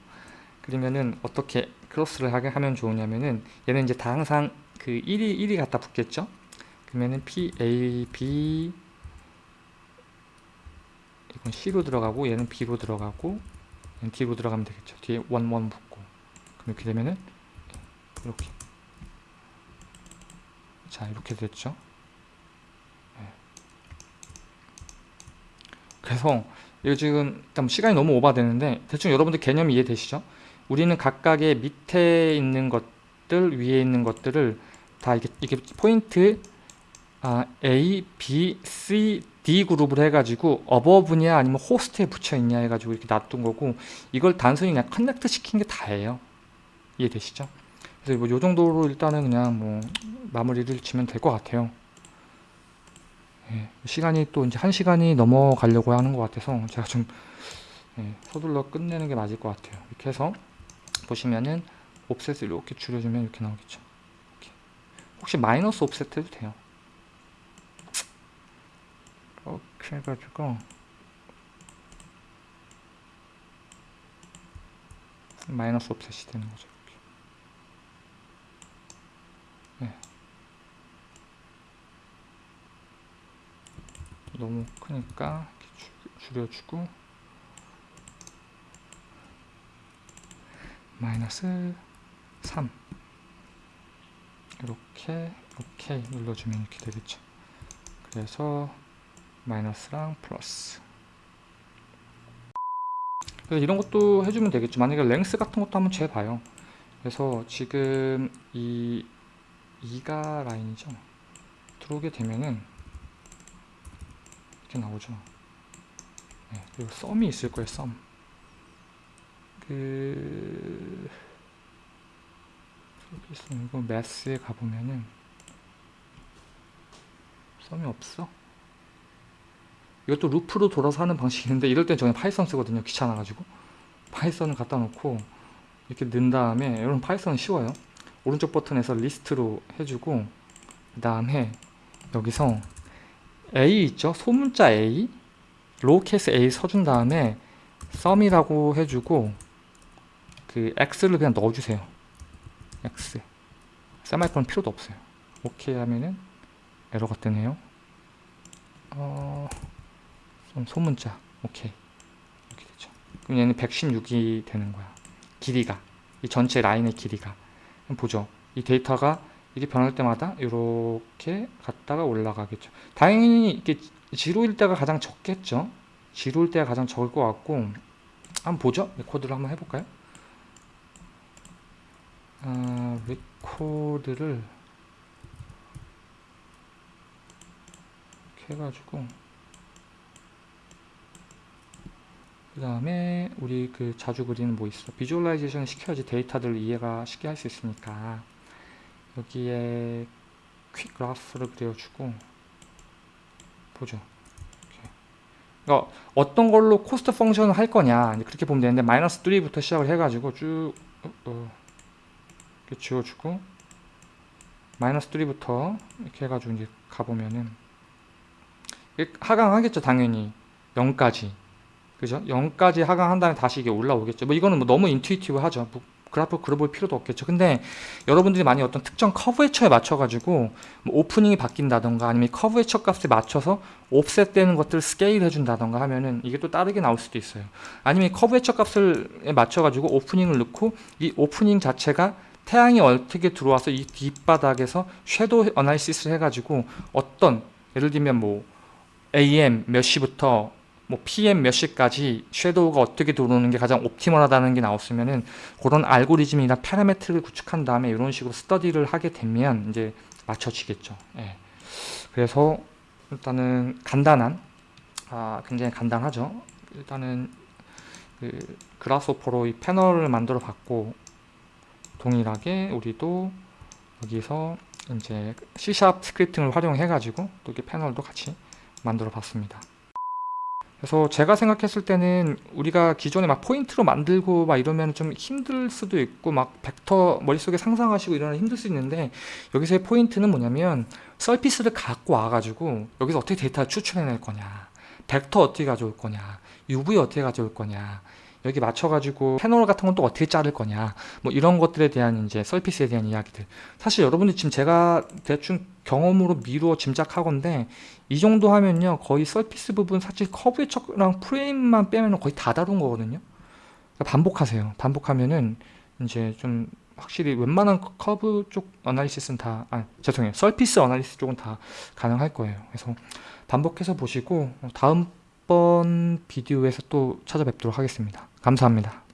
그러면은 어떻게 크로스를 하게 하면 좋으냐면은 얘는 이제 다 항상 그 1이 1이 갖다 붙겠죠. 그러면은 P A B 이건 C로 들어가고 얘는 B로 들어가고 얘는 D로 들어가면 되겠죠. 뒤에 1 1 붙고 그럼 이렇게 되면은 이렇게 자 이렇게 됐죠. 네. 그래서 이거 지금 시간이 너무 오버되는데 대충 여러분들 개념이 이해되시죠? 우리는 각각의 밑에 있는 것들 위에 있는 것들을 다 이게 이게 포인트 아, A, B, C, D 그룹을 해가지고 above냐 아니면 호스트에 붙여 있냐 해가지고 이렇게 놔둔 거고 이걸 단순히 그냥 connect 시킨 게 다예요. 이해되시죠? 그래서 뭐 요 정도로 일단은 그냥 뭐 마무리를 지면 될 것 같아요. 예, 시간이 또 이제 한 시간이 넘어가려고 하는 것 같아서 제가 좀 예, 서둘러 끝내는 게 맞을 것 같아요. 이렇게 해서 보시면은 옵셋을 이렇게 줄여주면 이렇게 나오겠죠. 이렇게. 혹시 마이너스 옵셋 해도 돼요. 이렇게 해가지고 마이너스 옵셋이 되는 거죠. 이렇게. 네. 너무 크니까 줄여주고 마이너스 3 이렇게 오케이 눌러주면 이렇게 되겠죠. 그래서 마이너스랑 플러스. 그래서 이런 것도 해주면 되겠죠. 만약에 랭스 같은 것도 한번 재봐요. 그래서 지금 이 2가 라인이죠. 들어오게 되면은 이렇게 나오죠. 네, 그리고 sum이 있을 거예요 sum. 그... 이거 매스에 가보면은 sum이 없어? 이것도 루프로 돌아서 하는 방식이 있는데 이럴 땐 저는 Python 쓰거든요 귀찮아가지고. Python을 갖다 놓고 이렇게 넣은 다음에 여러분 Python은 쉬워요. 오른쪽 버튼에서 리스트로 해주고 그 다음에 여기서 A 있죠? 소문자 A. lowercase A 써준 다음에 sum이라고 해주고 그 x를 그냥 넣어주세요. X. 세미콜론 필요도 없어요. 오케이 하면은 에러가 뜨네요. 어, 좀 소문자. 오케이 이렇게 되죠. 그럼 얘는 116이 되는 거야. 길이가. 이 전체 라인의 길이가. 보죠. 이 데이터가 이게 변할 때마다 이렇게 갔다가 올라가겠죠. 당연히 이게 zero일 때가 가장 적겠죠. zero일 때가 가장 적을 것 같고 한번 보죠. 레코드를 한번 해볼까요? 아, 레코드를 이렇게 해가지고 그 다음에 우리 그 자주 그리는 뭐 있어? visualization 시켜야지 데이터들 이해가 쉽게 할 수 있으니까 여기에 quick graph를 그려주고 보죠. 그러니까 어떤 걸로 cost function을 할 거냐 그렇게 보면 되는데 마이너스 3부터 시작을 해가지고 쭉 어, 어, 이렇게 지워주고 마이너스 3부터 이렇게 해가지고 이제 가보면은 하강하겠죠 당연히. 0까지. 그죠? 0까지 하강한 다음에 다시 이게 올라오겠죠. 뭐 이거는 뭐 너무 intuitive 하죠. 뭐 그래프 그려볼 필요도 없겠죠. 근데 여러분들이 많이 어떤 특정 커브 해처에 맞춰 가지고 뭐 opening이 바뀐다던가 아니면 curvature 값에 맞춰서 offset 되는 것들을 스케일 해준다던가 하면은 이게 또 다르게 나올 수도 있어요. 아니면 curvature 값을 맞춰 가지고 opening을 넣고 이 오프닝 자체가 태양이 어떻게 들어와서 이 뒷바닥에서 shadow analysis를 해가지고 어떤 예를 들면 뭐 AM 몇 시부터 뭐 PM 몇 시까지 섀도우가 어떻게 들어오는 게 가장 옵티멀하다는 게 나왔으면은 그런 알고리즘이나 파라메트를 구축한 다음에 이런 식으로 스터디를 하게 되면 이제 맞춰지겠죠. 예. 그래서 일단은 간단한 아 굉장히 간단하죠. 일단은 그 그라스오퍼로 이 패널을 만들어 봤고 동일하게 우리도 여기서 이제 C# scripting을 활용해 가지고 또 이렇게 패널도 같이 만들어 봤습니다. 그래서 제가 생각했을 때는 우리가 기존에 막 포인트로 만들고 막 이러면 좀 힘들 수도 있고 막 벡터 머릿속에 상상하시고 이러면 힘들 수 있는데 여기서의 포인트는 뭐냐면 surface를 갖고 와가지고 여기서 어떻게 데이터를 추출해낼 거냐 벡터 어떻게 가져올 거냐 UV 어떻게 가져올 거냐 여기 맞춰가지고 패널 같은 건 또 어떻게 자를 거냐 뭐 이런 것들에 대한 이제 surface에 대한 이야기들. 사실 여러분들 지금 제가 대충 경험으로 미루어 짐작하건데 이 정도 하면요 거의 surface 부분 사실 커브의 척랑 프레임만 빼면 거의 다 다룬 거거든요. 그러니까 반복하세요. 반복하면은 이제 좀 확실히 웬만한 커브 쪽 analysis는 다 아, 죄송해요. surface analysis 쪽은 다 가능할 거예요. 그래서 반복해서 보시고 다음번 비디오에서 또 찾아뵙도록 하겠습니다. 감사합니다